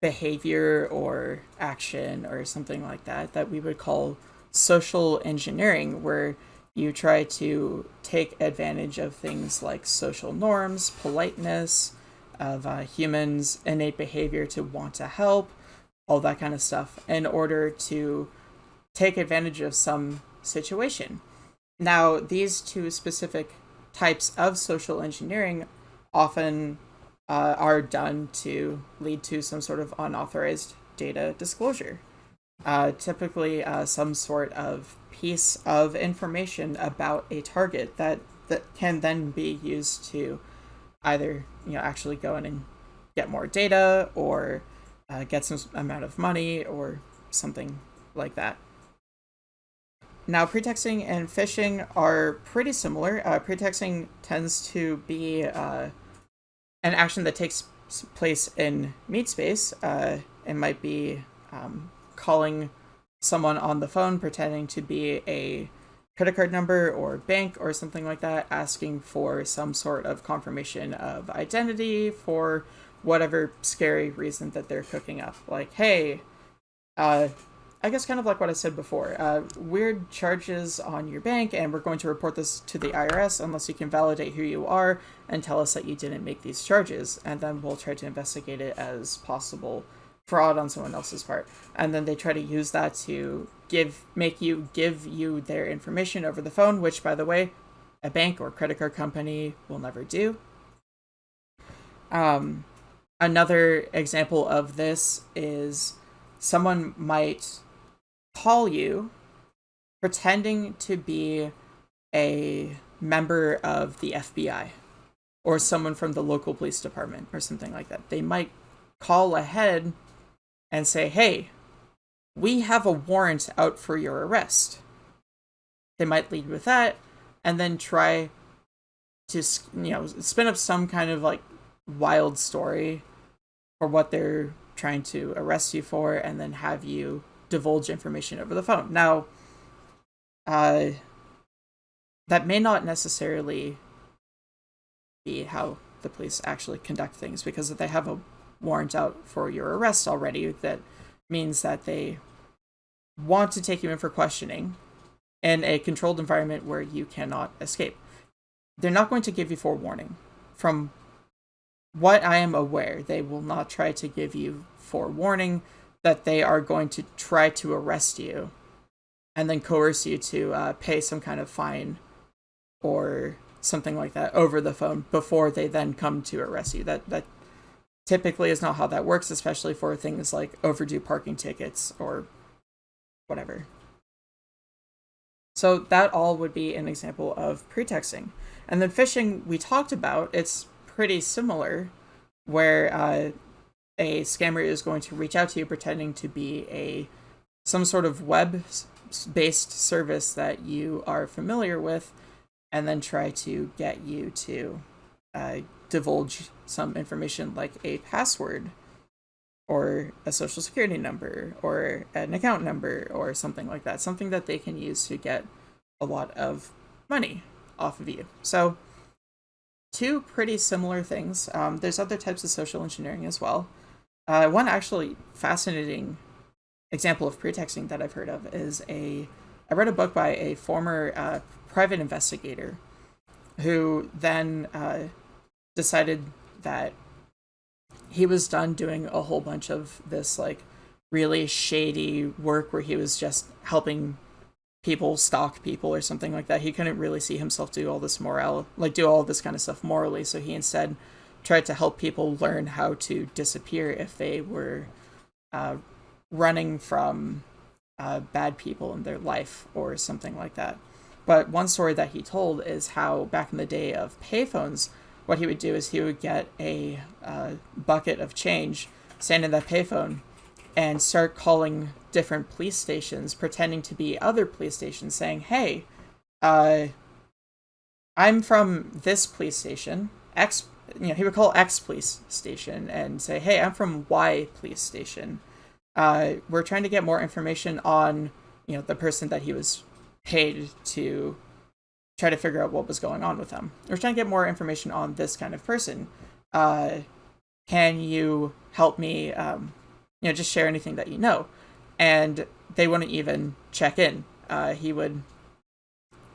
behavior or action or something like that that we would call social engineering, where you try to take advantage of things like social norms, politeness, of uh, humans' innate behavior to want to help, all that kind of stuff, in order to take advantage of some situation. Now, these two specific types of social engineering often uh, are done to lead to some sort of unauthorized data disclosure. Uh, typically, uh, some sort of piece of information about a target that that can then be used to either you know actually go in and get more data or uh, get some amount of money or something like that. Now, pretexting and phishing are pretty similar. Uh, pretexting tends to be uh, an action that takes place in meat space. Uh, it might be um, calling someone on the phone, pretending to be a credit card number or bank or something like that, asking for some sort of confirmation of identity for whatever scary reason that they're cooking up. Like, hey, uh, I guess kind of like what I said before. Uh, weird charges on your bank, and we're going to report this to the IRS unless you can validate who you are and tell us that you didn't make these charges, and then we'll try to investigate it as possible fraud on someone else's part. And then they try to use that to give make you give you their information over the phone, which by the way, a bank or credit card company will never do. Um, another example of this is someone might call you pretending to be a member of the FBI or someone from the local police department or something like that. They might call ahead and say, hey, we have a warrant out for your arrest. They might lead with that and then try to, you know, spin up some kind of like wild story for what they're trying to arrest you for and then have you divulge information over the phone. Now, uh, that may not necessarily be how the police actually conduct things because if they have a warrant out for your arrest already, that means that they want to take you in for questioning in a controlled environment where you cannot escape. They're not going to give you forewarning. From what I am aware, they will not try to give you forewarning that they are going to try to arrest you and then coerce you to uh, pay some kind of fine or something like that over the phone before they then come to arrest you. That that typically is not how that works, especially for things like overdue parking tickets or whatever. So that all would be an example of pretexting. And then phishing we talked about, it's pretty similar, where uh, a scammer is going to reach out to you pretending to be a some sort of web based service that you are familiar with and then try to get you to uh, divulge some information like a password or a social security number or an account number or something like that something that they can use to get a lot of money off of you. So two pretty similar things. Um, there's other types of social engineering as well uh, one actually fascinating example of pretexting that I've heard of is a I read a book by a former uh, private investigator who then uh, decided that he was done doing a whole bunch of this like really shady work where he was just helping people stalk people or something like that. He couldn't really see himself do all this moral like do all this kind of stuff morally, so he instead tried to help people learn how to disappear if they were uh, running from uh, bad people in their life or something like that. But one story that he told is how back in the day of payphones, what he would do is he would get a uh, bucket of change, stand in that payphone, and start calling different police stations, pretending to be other police stations, saying, "Hey, uh, I'm from this police station, X." You know, he would call X police station and say, "Hey, I'm from Y police station." uh, we're trying to get more information on you know the person that he was paid to try to figure out what was going on with them. We're trying to get more information on this kind of person. Uh, can you help me? Um, you know, just share anything that you know. And they wouldn't even check in. Uh, he would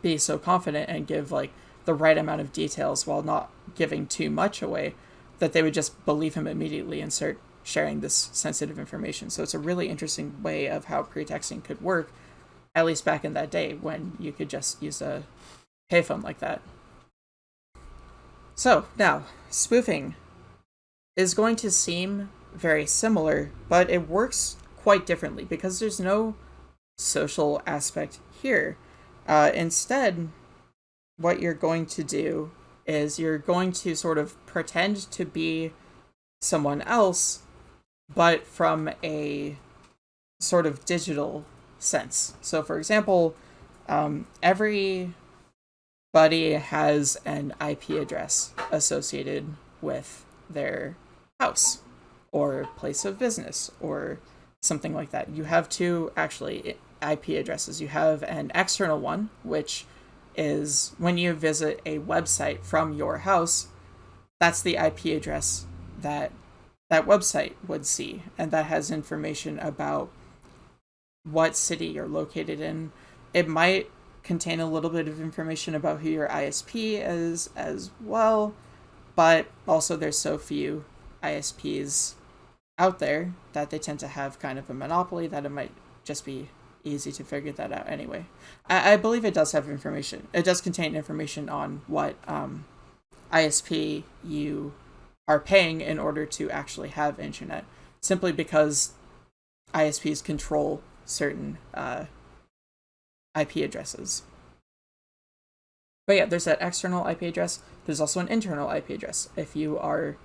be so confident and give like the right amount of details while not giving too much away that they would just believe him immediately and start sharing this sensitive information. So it's a really interesting way of how pretexting could work, at least back in that day when you could just use a payphone like that. So now, spoofing is going to seem very similar, but it works quite differently because there's no social aspect here. Uh, instead, what you're going to do is you're going to sort of pretend to be someone else but from a sort of digital sense. So, for example, um, everybody has an IP address associated with their house or place of business or something like that. You have two actually IP addresses. You have an external one, which is when you visit a website from your house, that's the IP address that that website would see, and that has information about what city you're located in. It might contain a little bit of information about who your ISP is as well, but also there's so few ISPs out there that they tend to have kind of a monopoly that it might just be easy to figure that out anyway. I, I believe it does have information. It does contain information on what um, ISP you are paying in order to actually have internet, simply because ISPs control certain uh, IP addresses. But yeah, there's that external IP address. There's also an internal IP address. If you are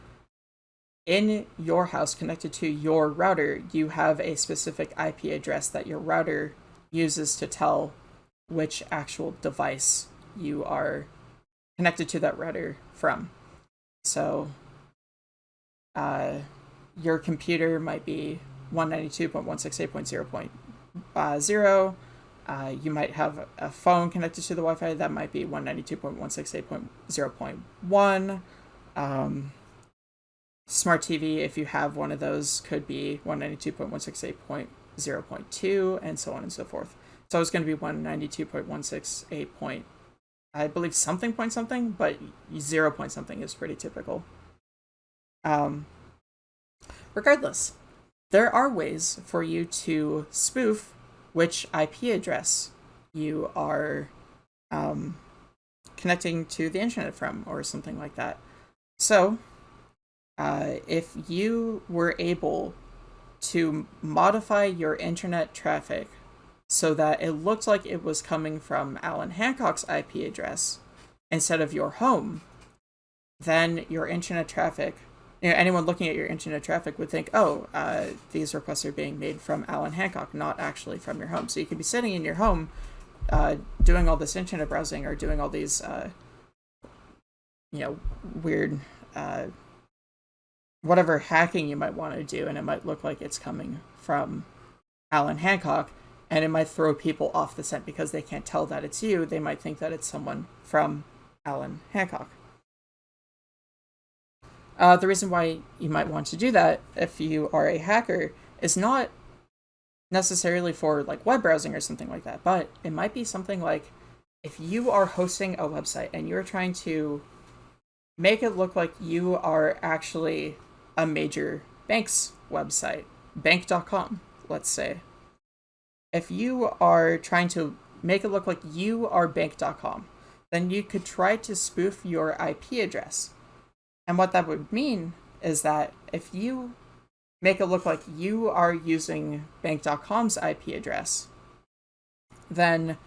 in your house connected to your router, you have a specific IP address that your router uses to tell which actual device you are connected to that router from. So uh, your computer might be 192.168.0.0. Uh, you might have a phone connected to the Wi-Fi that might be 192.168.0.1. Um, smart TV, if you have one of those, could be 192.168.0.2, and so on and so forth. So it's going to be 192.168. Point, I believe something point something, but zero point something is pretty typical. Um, regardless, there are ways for you to spoof which IP address you are um, connecting to the internet from, or something like that. So, uh, if you were able to modify your internet traffic so that it looked like it was coming from Allan Hancock's IP address instead of your home, then your internet traffic you know, anyone looking at your internet traffic would think, oh, uh, these requests are being made from Allan Hancock, not actually from your home. So you could be sitting in your home uh, doing all this internet browsing or doing all these, uh, you know, weird, uh, whatever hacking you might want to do, and it might look like it's coming from Allan Hancock, and it might throw people off the scent because they can't tell that it's you. They might think that it's someone from Allan Hancock. Uh, the reason why you might want to do that if you are a hacker is not necessarily for like web browsing or something like that, but it might be something like if you are hosting a website and you're trying to make it look like you are actually a major bank's website, bank.com, let's say. If you are trying to make it look like you are bank.com, then you could try to spoof your IP address and what that would mean is that if you make it look like you are using bank.com's IP address, then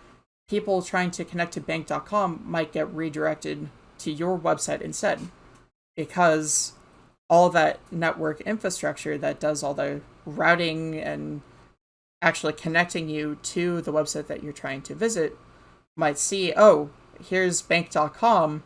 people trying to connect to bank.com might get redirected to your website instead because all that network infrastructure that does all the routing and actually connecting you to the website that you're trying to visit might see, oh, here's bank.com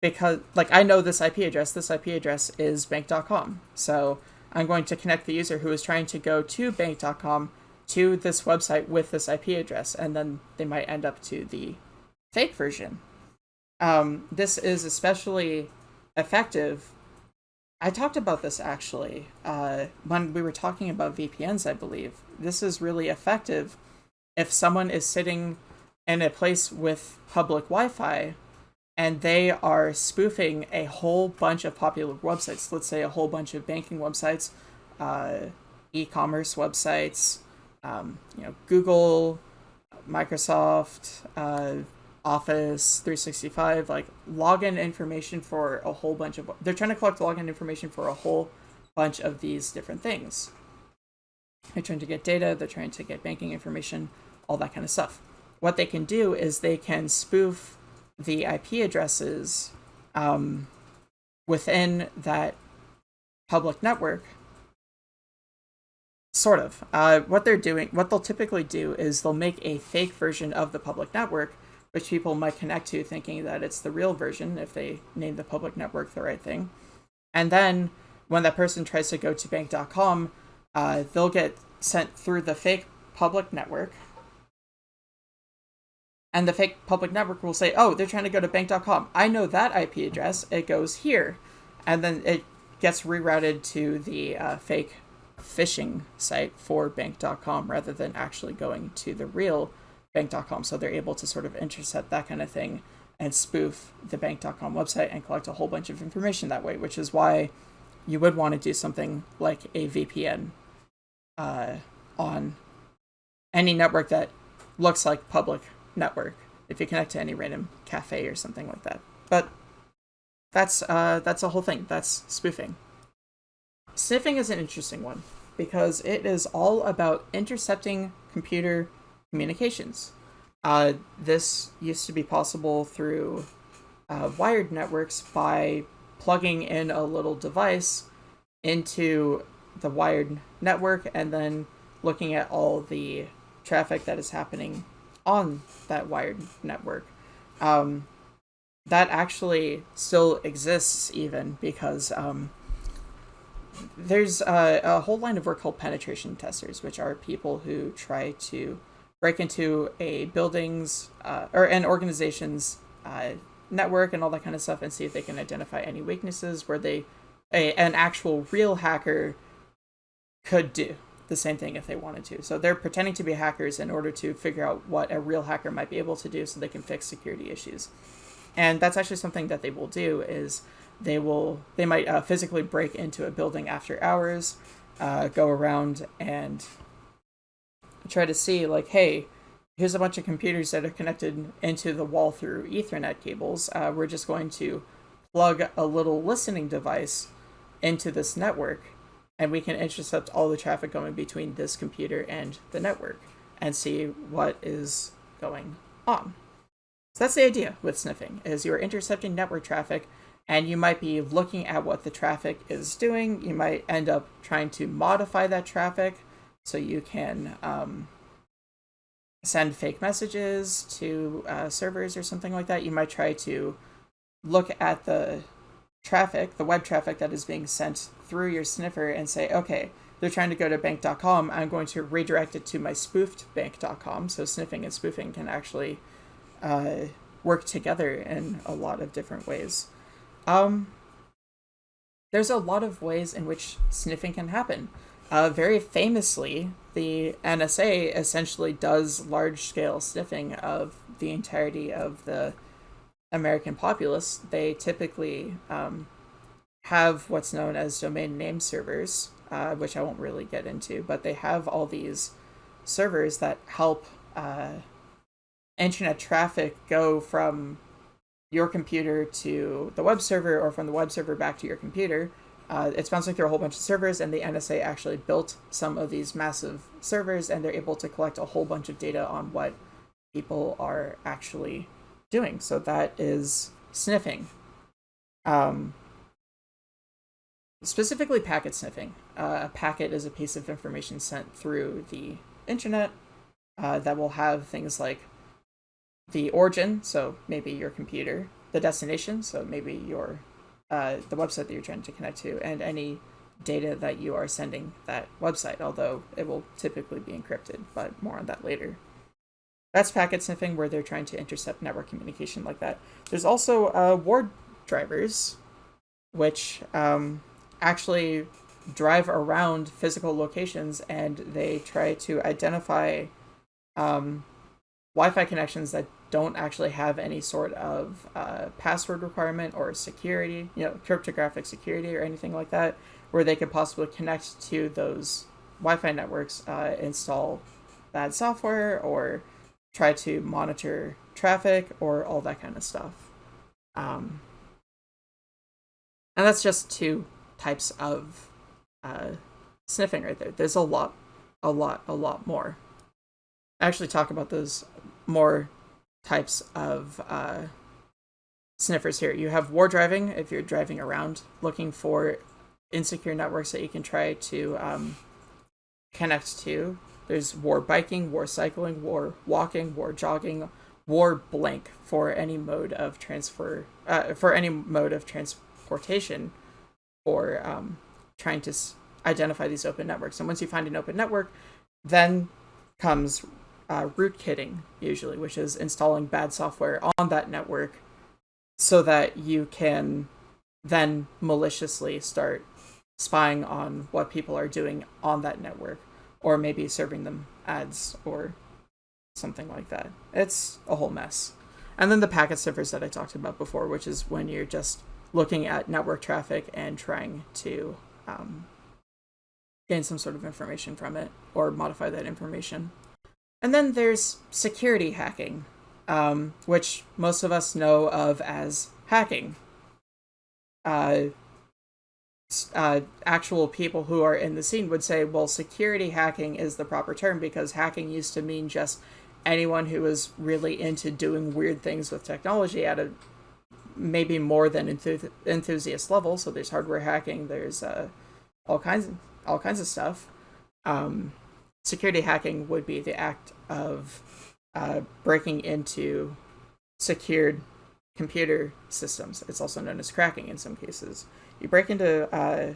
because like I know this IP address. This IP address is bank.com. So I'm going to connect the user who is trying to go to bank.com to this website with this IP address, and then they might end up to the fake version. Um, this is especially effective. I talked about this actually uh, when we were talking about VPNs, I believe. This is really effective if someone is sitting in a place with public Wi Fi and they are spoofing a whole bunch of popular websites. Let's say a whole bunch of banking websites, uh, e-commerce websites, um, you know, Google, Microsoft, uh, Office 365, like login information for a whole bunch of. They're trying to collect login information for a whole bunch of these different things. They're trying to get data. They're trying to get banking information, all that kind of stuff. What they can do is they can spoof the IP addresses um, within that public network. Sort of. Uh, what they're doing, what they'll typically do is they'll make a fake version of the public network, which people might connect to thinking that it's the real version if they name the public network the right thing. And then when that person tries to go to bank.com, uh, they'll get sent through the fake public network and the fake public network will say, oh, they're trying to go to bank.com. I know that IP address. It goes here. And then it gets rerouted to the uh, fake phishing site for bank.com rather than actually going to the real bank.com. So they're able to sort of intercept that kind of thing and spoof the bank.com website and collect a whole bunch of information that way, which is why you would want to do something like a VPN uh, on any network that looks like public network if you connect to any random cafe or something like that. But that's uh, that's a whole thing. That's spoofing. Sniffing is an interesting one because it is all about intercepting computer communications. Uh, this used to be possible through uh, wired networks by plugging in a little device into the wired network and then looking at all the traffic that is happening on that wired network. Um, that actually still exists even because um, there's a, a, whole line of work called penetration testers, which are people who try to break into a building's uh, or an organization's uh, network and all that kind of stuff and see if they can identify any weaknesses where they a, an actual real hacker could do the same thing if they wanted to. So they're pretending to be hackers in order to figure out what a real hacker might be able to do so they can fix security issues. And that's actually something that they will do is they will they might uh, physically break into a building after hours, uh, go around and try to see like, hey, here's a bunch of computers that are connected into the wall through Ethernet cables. Uh, we're just going to plug a little listening device into this network and we can intercept all the traffic going between this computer and the network and see what is going on. So that's the idea with sniffing, is you're intercepting network traffic and you might be looking at what the traffic is doing. You might end up trying to modify that traffic so you can um, send fake messages to uh, servers or something like that. You might try to look at the traffic, the web traffic that is being sent through your sniffer and say, okay, they're trying to go to bank.com. I'm going to redirect it to my spoofed bank.com. So sniffing and spoofing can actually uh, work together in a lot of different ways. Um, there's a lot of ways in which sniffing can happen. Uh, very famously, the NSA essentially does large scale sniffing of the entirety of the American populace. They typically um, have what's known as domain name servers, uh, which I won't really get into, but they have all these servers that help uh, internet traffic go from your computer to the web server or from the web server back to your computer. Uh, it's bouncing through a whole bunch of servers, and the NSA actually built some of these massive servers, and they're able to collect a whole bunch of data on what people are actually doing. So that is sniffing. Um, specifically packet sniffing. Uh, a packet is a piece of information sent through the internet uh, that will have things like the origin, so maybe your computer, the destination, so maybe your uh, the website that you're trying to connect to, and any data that you are sending that website, although it will typically be encrypted, but more on that later. That's packet sniffing where they're trying to intercept network communication like that. There's also uh, war drivers, which um, actually drive around physical locations and they try to identify um, Wi-Fi connections that don't actually have any sort of uh, password requirement or security, you know, cryptographic security or anything like that, where they could possibly connect to those Wi-Fi networks, uh, install bad software, or try to monitor traffic, or all that kind of stuff. Um, and that's just two types of uh, sniffing right there. There's a lot, a lot, a lot more. I actually talk about those more types of uh, sniffers here. You have war driving if you're driving around looking for insecure networks that you can try to um, connect to. There's war biking, war cycling, war walking, war jogging, war blank for any mode of transfer, uh, for any mode of transportation or um, trying to identify these open networks. And once you find an open network, then comes uh, rootkitting, usually, which is installing bad software on that network so that you can then maliciously start spying on what people are doing on that network or maybe serving them ads or something like that. It's a whole mess. And then the packet sniffers that I talked about before, which is when you're just looking at network traffic and trying to um, gain some sort of information from it or modify that information. And then there's security hacking, um, which most of us know of as hacking. Uh, uh, actual people who are in the scene would say, well, security hacking is the proper term because hacking used to mean just anyone who was really into doing weird things with technology at a maybe more than enthusi- enthusiast level. So there's hardware hacking, there's uh, all kinds of all kinds of stuff. Um, security hacking would be the act of uh, breaking into secured computer systems. It's also known as cracking in some cases. You break into uh,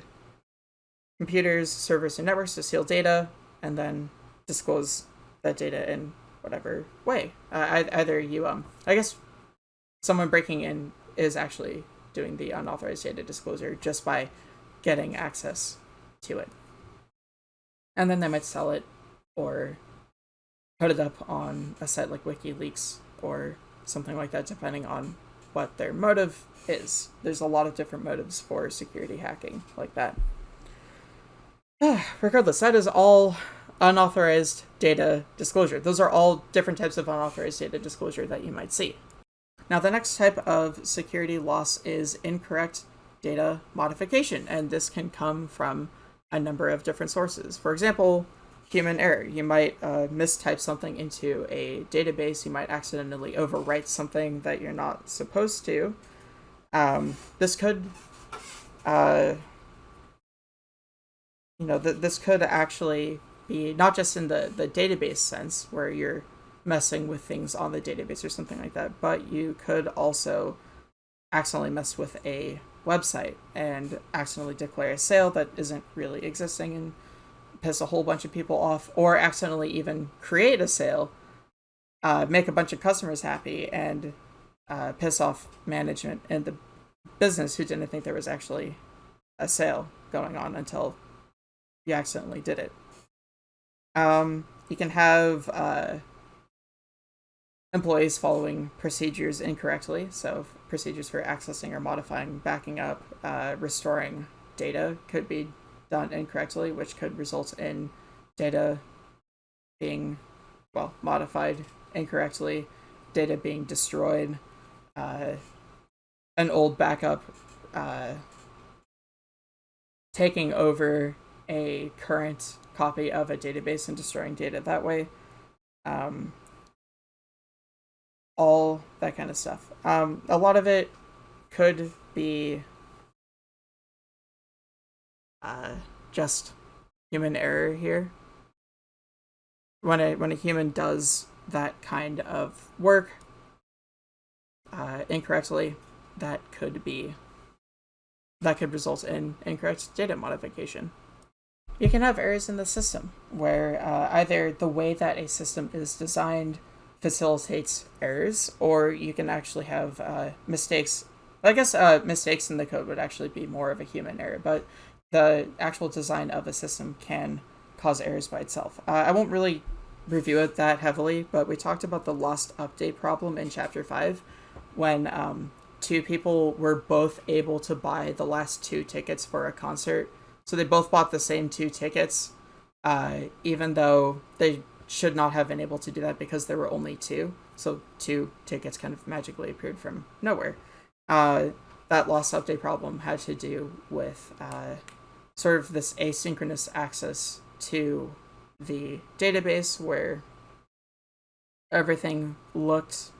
computers, servers, and networks to steal data, and then disclose that data in whatever way. Uh, either you, um, I guess, someone breaking in is actually doing the unauthorized data disclosure just by getting access to it. And then they might sell it or put it up on a site like WikiLeaks or something like that, depending on what their motive is. There's a lot of different motives for security hacking like that. Regardless, that is all unauthorized data disclosure. Those are all different types of unauthorized data disclosure that you might see. Now, the next type of security loss is incorrect data modification, and this can come from a number of different sources. For example, human error. You might uh, mistype something into a database, you might accidentally overwrite something that you're not supposed to. Um, this could, uh, you know, th- this could actually be not just in the, the database sense where you're messing with things on the database or something like that, but you could also accidentally mess with a website and accidentally declare a sale that isn't really existing and piss a whole bunch of people off, or accidentally even create a sale, uh, make a bunch of customers happy, and uh, piss off management and the business who didn't think there was actually a sale going on until you accidentally did it. Um, you can have uh, employees following procedures incorrectly. So, procedures for accessing or modifying, backing up, uh, restoring data could be done incorrectly, which could result in data being, well, modified incorrectly, data being destroyed, uh, an old backup uh, taking over a current copy of a database and destroying data that way. Um, all that kind of stuff. Um, a lot of it could be uh, just human error here. When a when a human does that kind of work uh, incorrectly, that could be that could result in incorrect data modification. You can have errors in the system where uh, either the way that a system is designed facilitates errors, or you can actually have uh, mistakes. I guess uh, mistakes in the code would actually be more of a human error, but the actual design of a system can cause errors by itself. Uh, I won't really review it that heavily, but we talked about the lost update problem in chapter 5 when um, two people were both able to buy the last two tickets for a concert. So they both bought the same two tickets, uh, even though they should not have been able to do that because there were only two. So two tickets kind of magically appeared from nowhere. Uh, that lost update problem had to do with uh, sort of this asynchronous access to the database where everything looked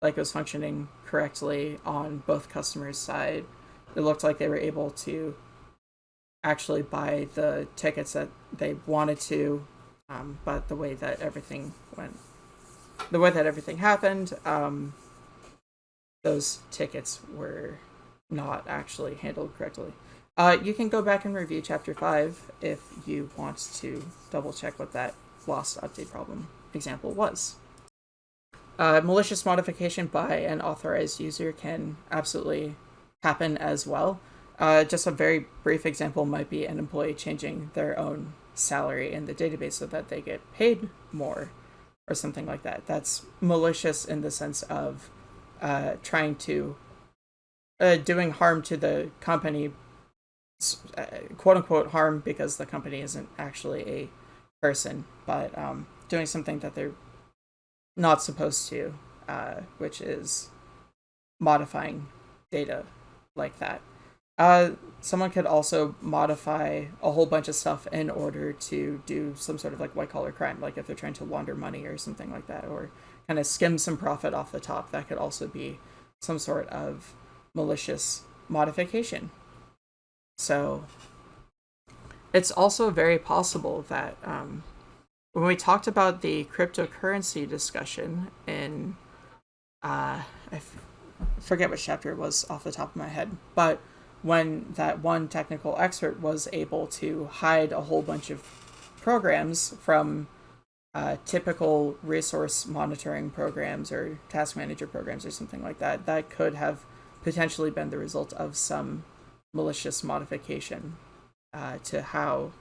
like it was functioning correctly on both customers' side. It looked like they were able to actually buy the tickets that they wanted to um, but the way that everything went, the way that everything happened, um, those tickets were not actually handled correctly. Uh, you can go back and review chapter 5 if you want to double check what that lost update problem example was. Uh, malicious modification by an authorized user can absolutely happen as well. Uh, just a very brief example might be an employee changing their own salary in the database so that they get paid more or something like that. That's malicious in the sense of uh, trying to uh, doing harm to the company, quote unquote harm because the company isn't actually a person, but um, doing something that they're not supposed to, uh, which is modifying data like that. Uh, someone could also modify a whole bunch of stuff in order to do some sort of like white collar crime, like if they're trying to launder money or something like that, or kind of skim some profit off the top. That could also be some sort of malicious modification. So it's also very possible that um, when we talked about the cryptocurrency discussion in, uh, I f- forget which chapter it was off the top of my head, but when that one technical expert was able to hide a whole bunch of programs from uh, typical resource monitoring programs or task manager programs or something like that, that could have potentially been the result of some malicious modification uh, to how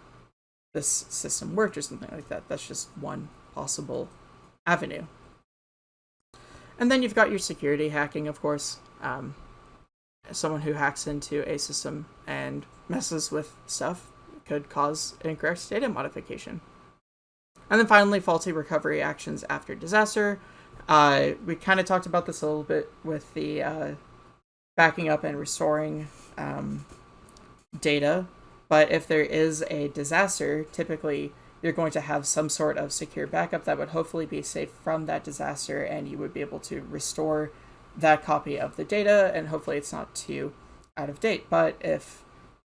this system worked or something like that. That's just one possible avenue. And then you've got your security hacking, of course. Um, someone who hacks into a system and messes with stuff could cause incorrect data modification. And then finally, faulty recovery actions after disaster. Uh, we kind of talked about this a little bit with the uh, backing up and restoring um, data. But if there is a disaster, typically you're going to have some sort of secure backup that would hopefully be safe from that disaster, and you would be able to restore that copy of the data, and hopefully it's not too out of date. But if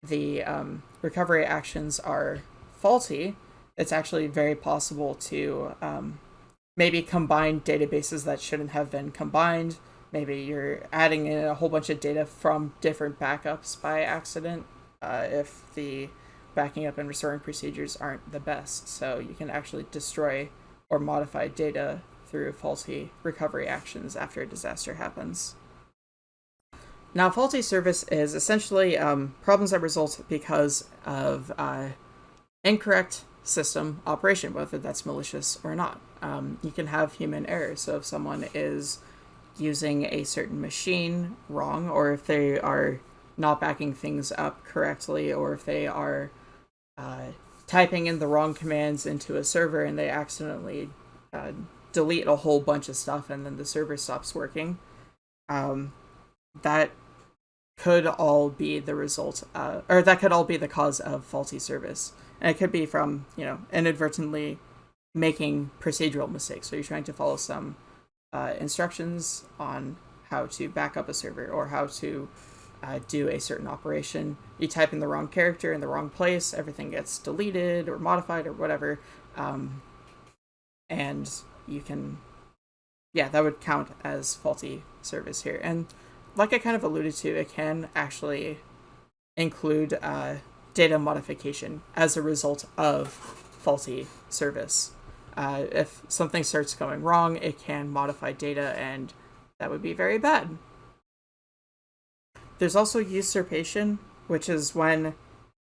the um, recovery actions are faulty, it's actually very possible to um, maybe combine databases that shouldn't have been combined. Maybe you're adding in a whole bunch of data from different backups by accident uh, if the backing up and restoring procedures aren't the best. So you can actually destroy or modify data through faulty recovery actions after a disaster happens. Now, faulty service is essentially um, problems that result because of uh, incorrect system operation, whether that's malicious or not. Um, you can have human error. So if someone is using a certain machine wrong, or if they are not backing things up correctly, or if they are uh, typing in the wrong commands into a server and they accidentally uh, delete a whole bunch of stuff and then the server stops working, um, that could all be the result, uh, or that could all be the cause of faulty service. And it could be from, you know, inadvertently making procedural mistakes. So you're trying to follow some uh, instructions on how to back up a server or how to uh, do a certain operation. You type in the wrong character in the wrong place, everything gets deleted or modified or whatever. Um, and you can, yeah, that would count as faulty service here. And like I kind of alluded to, it can actually include uh, data modification as a result of faulty service. Uh, if something starts going wrong, it can modify data, and that would be very bad. There's also usurpation, which is when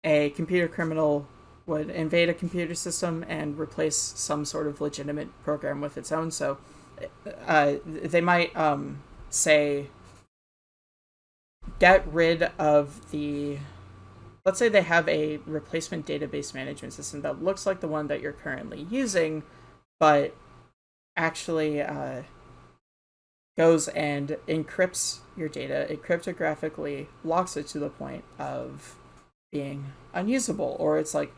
a computer criminal would invade a computer system and replace some sort of legitimate program with its own. So uh, they might um, say, get rid of the let's say they have a replacement database management system that looks like the one that you're currently using, but actually uh, goes and encrypts your data, it cryptographically locks it to the point of being unusable, or it's like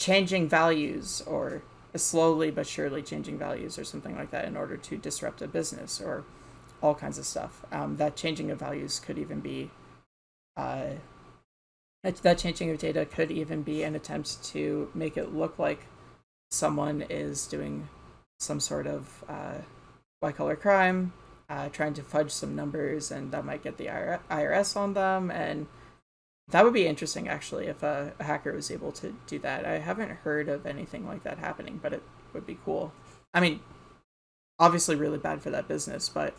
changing values, or slowly but surely changing values, or something like that, in order to disrupt a business, or all kinds of stuff. Um, that changing of values could even be uh, that changing of data could even be an attempt to make it look like someone is doing some sort of uh, white collar crime, uh, trying to fudge some numbers, and that might get the IRS on them. And that would be interesting, actually, if a, hacker was able to do that. I haven't heard of anything like that happening, but it would be cool. I mean, obviously, really bad for that business, but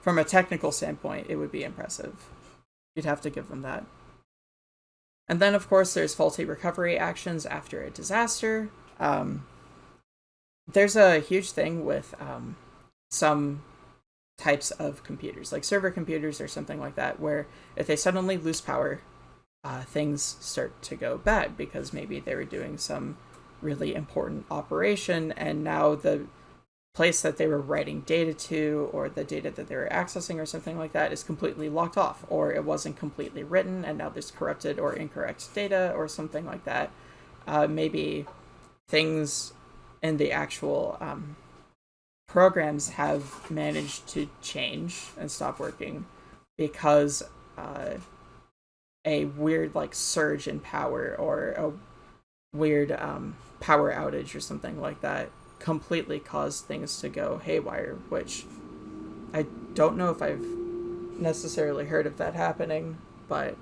from a technical standpoint, it would be impressive. You'd have to give them that. And then, of course, there's faulty recovery actions after a disaster. Um, there's a huge thing with um, some types of computers, like server computers or something like that, where if they suddenly lose power, uh, things start to go bad because maybe they were doing some really important operation and now the place that they were writing data to or the data that they were accessing or something like that is completely locked off or it wasn't completely written and now there's corrupted or incorrect data or something like that. Uh, maybe things in the actual um, programs have managed to change and stop working because uh, a weird like surge in power or a weird um, power outage or something like that completely caused things to go haywire, which I don't know if I've necessarily heard of that happening, but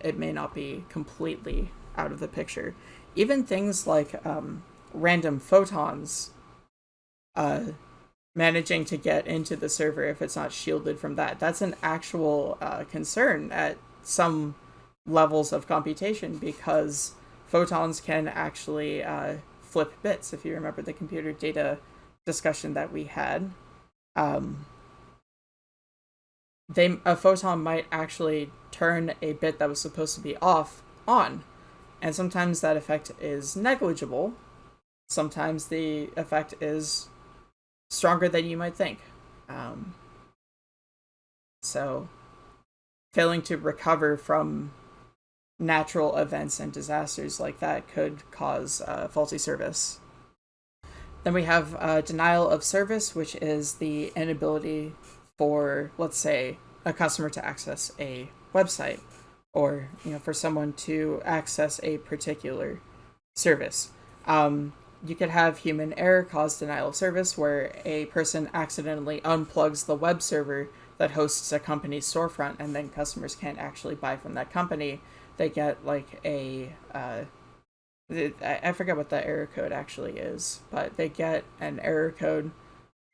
it may not be completely out of the picture. Even things like um, random photons uh, managing to get into the server if it's not shielded from that. That's an actual uh, concern at some levels of computation because photons can actually uh, flip bits, if you remember the computer data discussion that we had. Um, they a photon might actually turn a bit that was supposed to be off on, and sometimes that effect is negligible. Sometimes the effect is stronger than you might think. Um, so, failing to recover from natural events and disasters like that could cause uh, faulty service. Then we have uh, denial of service, which is the inability for, let's say, a customer to access a website or you know for someone to access a particular service. Um, you could have human error cause denial of service where a person accidentally unplugs the web server that hosts a company's storefront and then customers can't actually buy from that company. They get like a uh, I forget what the error code actually is, but they get an error code.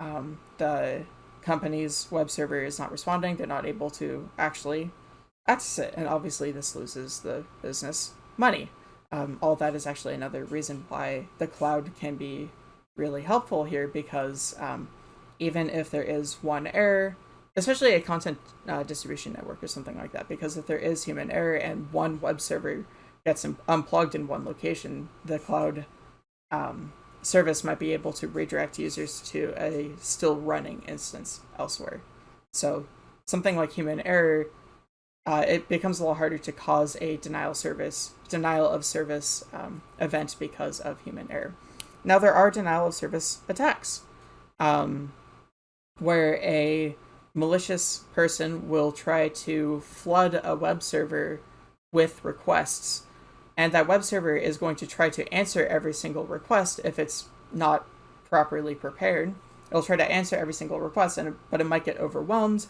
Um, the company's web server is not responding. They're not able to actually access it, and obviously this loses the business money. Um, all that is actually another reason why the cloud can be really helpful here because um, even if there is one error, especially a content uh, distribution network or something like that, because if there is human error and one web server gets unplugged in one location, the cloud um, service might be able to redirect users to a still running instance elsewhere. So something like human error, uh, it becomes a lot harder to cause a denial service denial of service um, event because of human error. Now there are denial of service attacks, um, where a malicious person will try to flood a web server with requests and that web server is going to try to answer every single request if it's not properly prepared. It'll try to answer every single request, and but it might get overwhelmed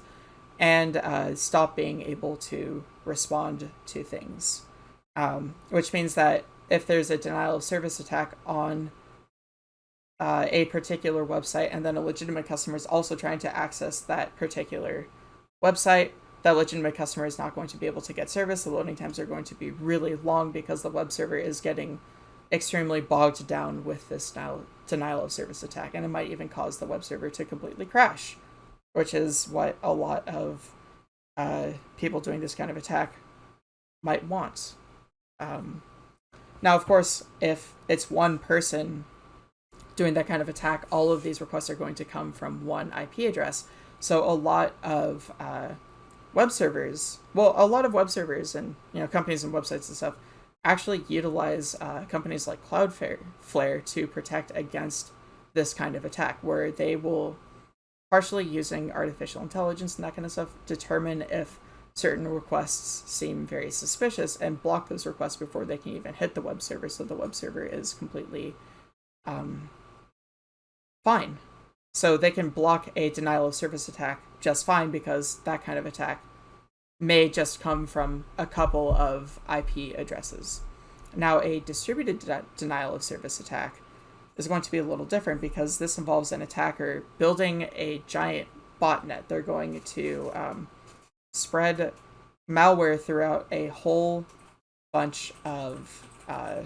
and uh, stop being able to respond to things. Um, which means that if there's a denial of service attack on uh, a particular website and then a legitimate customer is also trying to access that particular website, that legitimate customer is not going to be able to get service. The loading times are going to be really long because the web server is getting extremely bogged down with this denial, denial of service attack, and it might even cause the web server to completely crash, which is what a lot of uh, people doing this kind of attack might want. Um, now, of course, if it's one person doing that kind of attack, all of these requests are going to come from one IP address. So a lot of uh, web servers, well, a lot of web servers and you know companies and websites and stuff actually utilize uh, companies like Cloudflare to protect against this kind of attack, where they will partially using artificial intelligence and that kind of stuff determine if certain requests seem very suspicious and block those requests before they can even hit the web server so the web server is completely um, fine so they can block a denial of service attack just fine because that kind of attack may just come from a couple of IP addresses. Now, a distributed de denial of service attack is going to be a little different because this involves an attacker building a giant botnet. They're going to um, spread malware throughout a whole bunch of uh,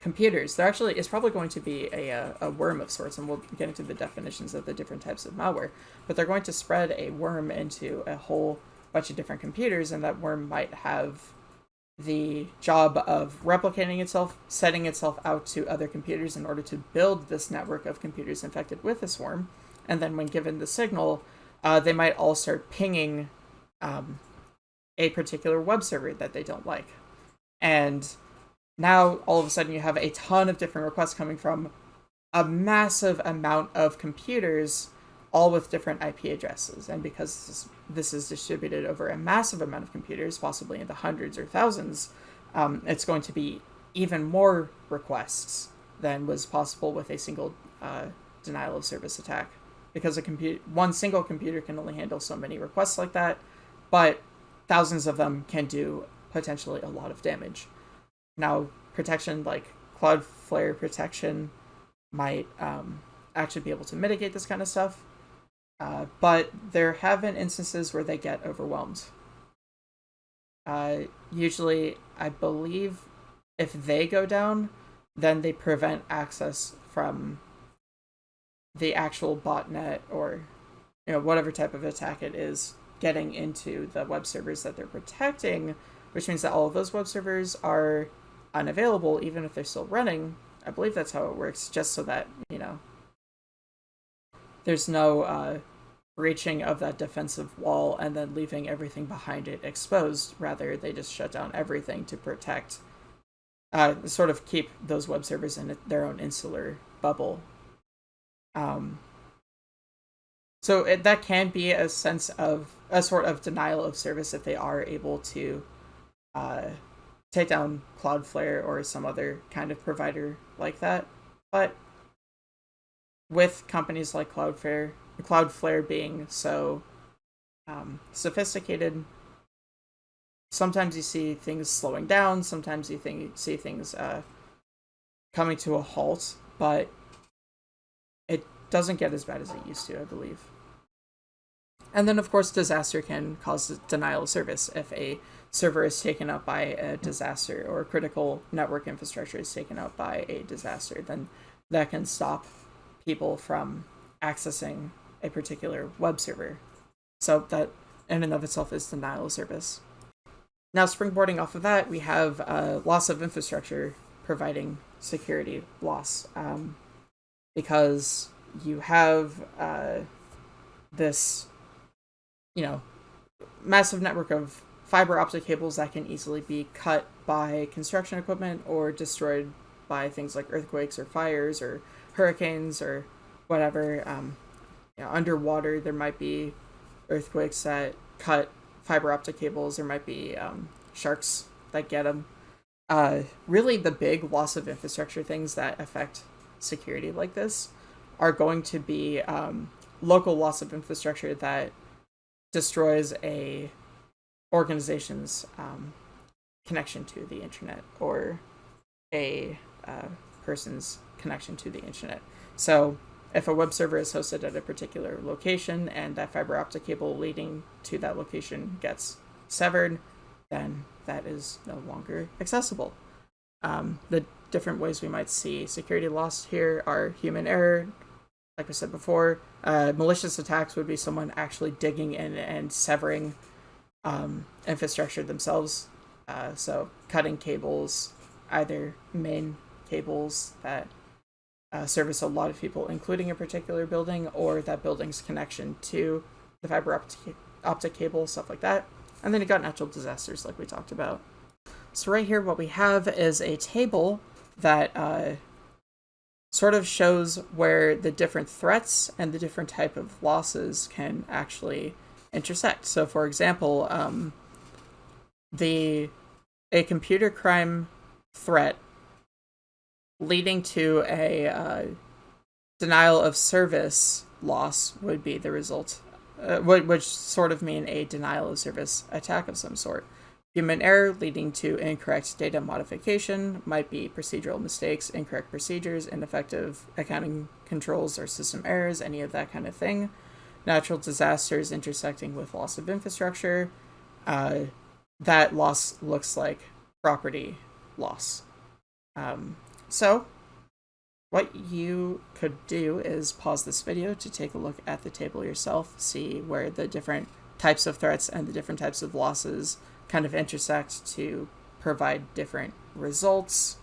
computers. There actually is probably going to be a, uh, a worm of sorts, and we'll get into the definitions of the different types of malware. But they're going to spread a worm into a whole bunch of different computers, and that worm might have the job of replicating itself, setting itself out to other computers in order to build this network of computers infected with a swarm. And then, when given the signal, uh, they might all start pinging um, a particular web server that they don't like. And now all of a sudden you have a ton of different requests coming from a massive amount of computers all with different IP addresses. And because this is distributed over a massive amount of computers, possibly in the hundreds or thousands, um, it's going to be even more requests than was possible with a single uh, denial of service attack. Because a computer, one single computer can only handle so many requests like that, but thousands of them can do potentially a lot of damage. Now, protection like Cloudflare protection might um, actually be able to mitigate this kind of stuff, uh, but there have been instances where they get overwhelmed. Uh, usually, I believe if they go down, then they prevent access from the actual botnet or you know whatever type of attack it is getting into the web servers that they're protecting, which means that all of those web servers are unavailable even if they're still running. I believe that's how it works, just so that, you know, there's no uh, breaching of that defensive wall and then leaving everything behind it exposed. Rather, they just shut down everything to protect, uh, sort of keep those web servers in their own insular bubble. Um, so it, that can be a sense of a sort of denial of service if they are able to uh, take down Cloudflare or some other kind of provider like that. But with companies like Cloudflare, Cloudflare being so um, sophisticated, sometimes you see things slowing down, sometimes you think see things uh, coming to a halt, but it doesn't get as bad as it used to, I believe. And then, of course, disaster can cause denial of service if a server is taken up by a disaster or critical network infrastructure is taken up by a disaster. Then that can stop people from accessing a particular web server. So that in and of itself is denial of service. Now, springboarding off of that, we have uh, loss of infrastructure providing security loss um, because you have uh, this, you know, massive network of fiber optic cables that can easily be cut by construction equipment or destroyed by things like earthquakes or fires or hurricanes or whatever. Um, you know, underwater, there might be earthquakes that cut fiber optic cables. There might be um, sharks that get them. Uh, really, the big loss of infrastructure things that affect security like this are going to be um, local loss of infrastructure that destroys a organization's um, connection to the internet or a uh, person's connection to the internet. So if a web server is hosted at a particular location and that fiber optic cable leading to that location gets severed, then that is no longer accessible. Um, the different ways we might see security loss here are human error. Like I said before, uh, malicious attacks would be someone actually digging in and severing um, infrastructure themselves. Uh, so cutting cables, either main cables that uh, service a lot of people, including a particular building, or that building's connection to the fiber optic, optic cable, stuff like that. And then you got natural disasters, like we talked about. So right here, what we have is a table that uh, sort of shows where the different threats and the different type of losses can actually intersect. So, for example, um, the a computer crime threat leading to a uh, denial of service loss would be the result, uh, which sort of mean a denial of service attack of some sort. Human error leading to incorrect data modification might be procedural mistakes, incorrect procedures, ineffective accounting controls or system errors, any of that kind of thing. Natural disasters intersecting with loss of infrastructure. Uh, that loss looks like property loss. Um, so, what you could do is pause this video to take a look at the table yourself, see where the different types of threats and the different types of losses kind of intersect to provide different results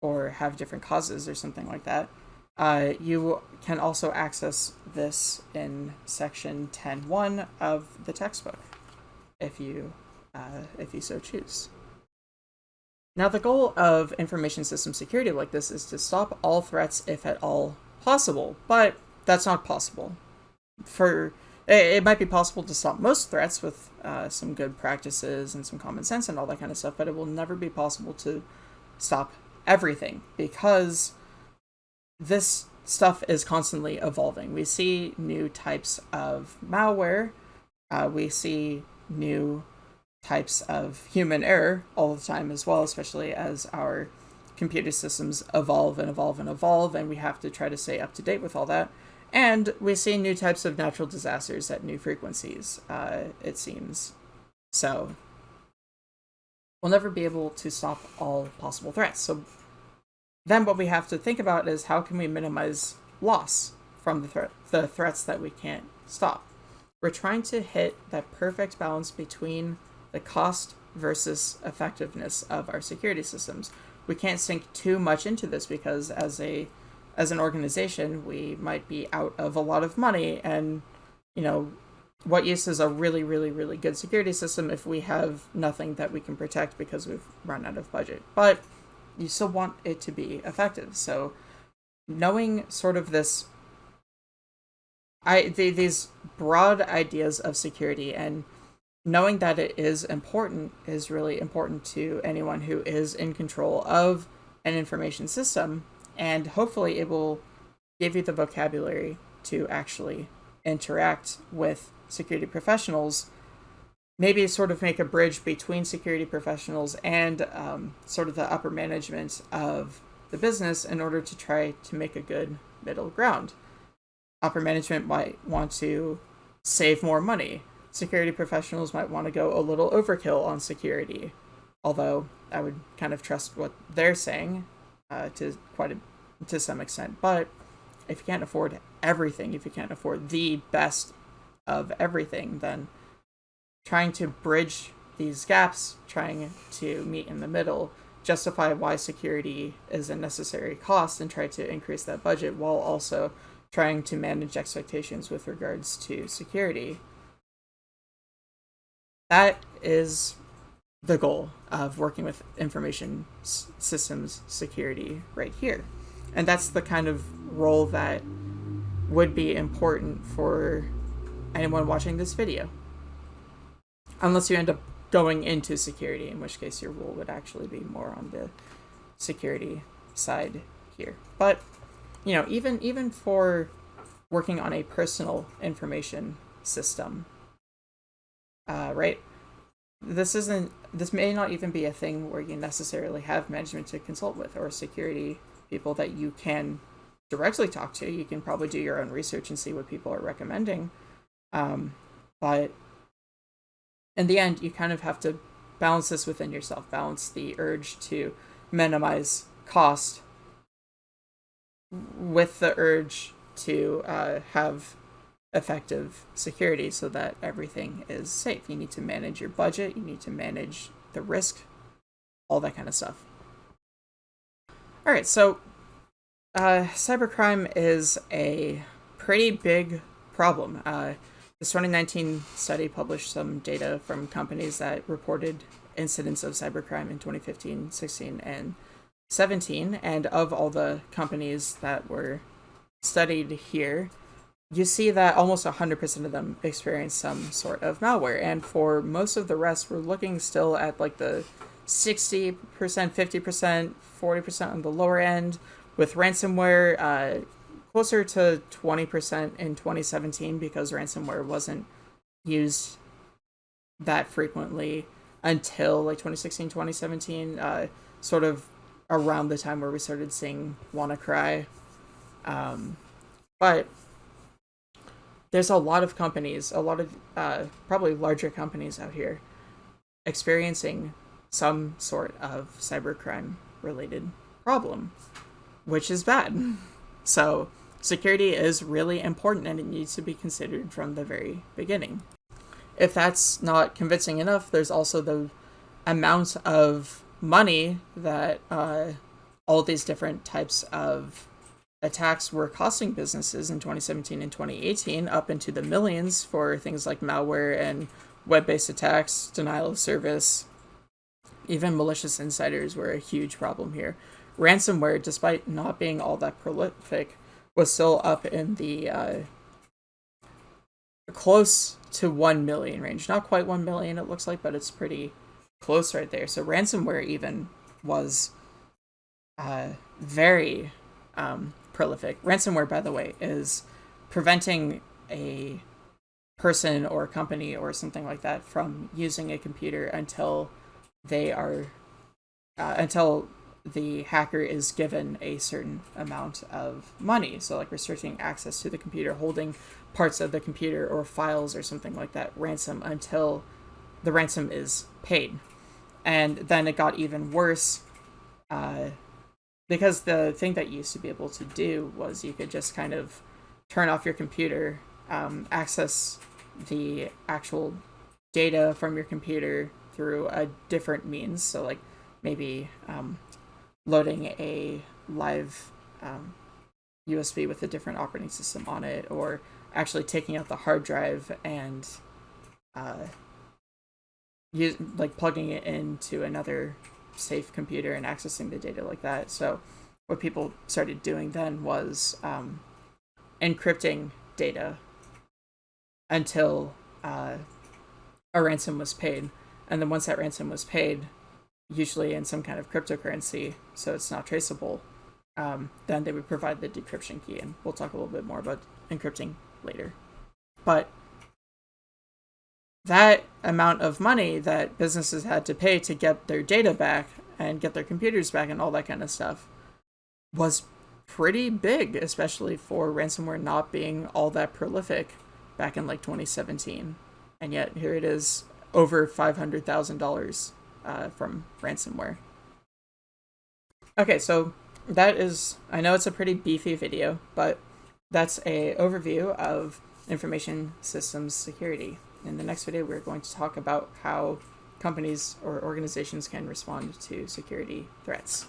or have different causes or something like that. Uh, you can also access this in section 10.1 of the textbook if you, uh, if you so choose. Now, the goal of information system security like this is to stop all threats if at all possible, but that's not possible. For it might be possible to stop most threats with uh, some good practices and some common sense and all that kind of stuff, but it will never be possible to stop everything because this stuff is constantly evolving. We see new types of malware, uh, we see new types of human error all the time as well, especially as our computer systems evolve and evolve and evolve, and we have to try to stay up to date with all that. And we see new types of natural disasters at new frequencies, uh, it seems. So, we'll never be able to stop all possible threats. So, then what we have to think about is how can we minimize loss from the, thre the threats that we can't stop? We're trying to hit that perfect balance between the cost versus effectiveness of our security systems. We can't sink too much into this because as a as an organization, we might be out of a lot of money and you know, what use is a really really really good security system if we have nothing that we can protect because we've run out of budget. But you still want it to be effective. So knowing sort of this I the, these broad ideas of security and knowing that it is important is really important to anyone who is in control of an information system and hopefully it will give you the vocabulary to actually interact with security professionals. Maybe sort of make a bridge between security professionals and um, sort of the upper management of the business in order to try to make a good middle ground. Upper management might want to save more money security professionals might want to go a little overkill on security. Although i would kind of trust what they're saying uh, to quite a, to some extent. But if you can't afford everything if you can't afford the best of everything then trying to bridge these gaps trying to meet in the middle justify why security is a necessary cost and try to increase that budget while also trying to manage expectations with regards to security that is the goal of working with information systems security right here. And that's the kind of role that would be important for anyone watching this video. Unless you end up going into security, in which case your role would actually be more on the security side here. But, you know, even even for working on a personal information system, uh, right? This isn't. This may not even be a thing where you necessarily have management to consult with or security people that you can directly talk to. You can probably do your own research and see what people are recommending. Um, but in the end, you kind of have to balance this within yourself. Balance the urge to minimize cost with the urge to uh, have effective security so that everything is safe. You need to manage your budget, you need to manage the risk, all that kind of stuff. All right, so uh, cybercrime is a pretty big problem. Uh, this 2019 study published some data from companies that reported incidents of cybercrime in 2015, 16, and 17. And of all the companies that were studied here, you see that almost 100% of them experience some sort of malware. And for most of the rest, we're looking still at like the 60%, 50%, 40% on the lower end, with ransomware uh, closer to 20% in 2017 because ransomware wasn't used that frequently until like 2016, 2017, uh, sort of around the time where we started seeing WannaCry. Um, but there's a lot of companies, a lot of uh, probably larger companies out here experiencing some sort of cybercrime related problem, which is bad. So, security is really important and it needs to be considered from the very beginning. If that's not convincing enough, there's also the amount of money that uh, all these different types of attacks were costing businesses in 2017 and 2018 up into the millions for things like malware and web-based attacks, denial of service. Even malicious insiders were a huge problem here. Ransomware, despite not being all that prolific, was still up in the uh, close to 1 million range. Not quite 1 million, it looks like, but it's pretty close right there. So ransomware even was uh, very um, prolific. Ransomware, by the way, is preventing a person or company or something like that from using a computer until they are uh, until the hacker is given a certain amount of money. So, like restricting access to the computer, holding parts of the computer or files or something like that ransom until the ransom is paid. And then it got even worse uh, because the thing that you used to be able to do was you could just kind of turn off your computer, um, access the actual data from your computer through a different means. So, like maybe um, loading a live um, USB with a different operating system on it, or actually taking out the hard drive and uh, use like plugging it into another safe computer and accessing the data like that. So what people started doing then was um, encrypting data until uh, a ransom was paid. And then once that ransom was paid, usually in some kind of cryptocurrency, so it's not traceable, um, then they would provide the decryption key. And we'll talk a little bit more about encrypting later. But that amount of money that businesses had to pay to get their data back and get their computers back and all that kind of stuff was pretty big, especially for ransomware not being all that prolific back in like 2017. And yet here it is over $500,000 uh, from ransomware. Okay, so that is, I know it's a pretty beefy video, but that's a overview of information systems security. In the next video, we're going to talk about how companies or organizations can respond to security threats.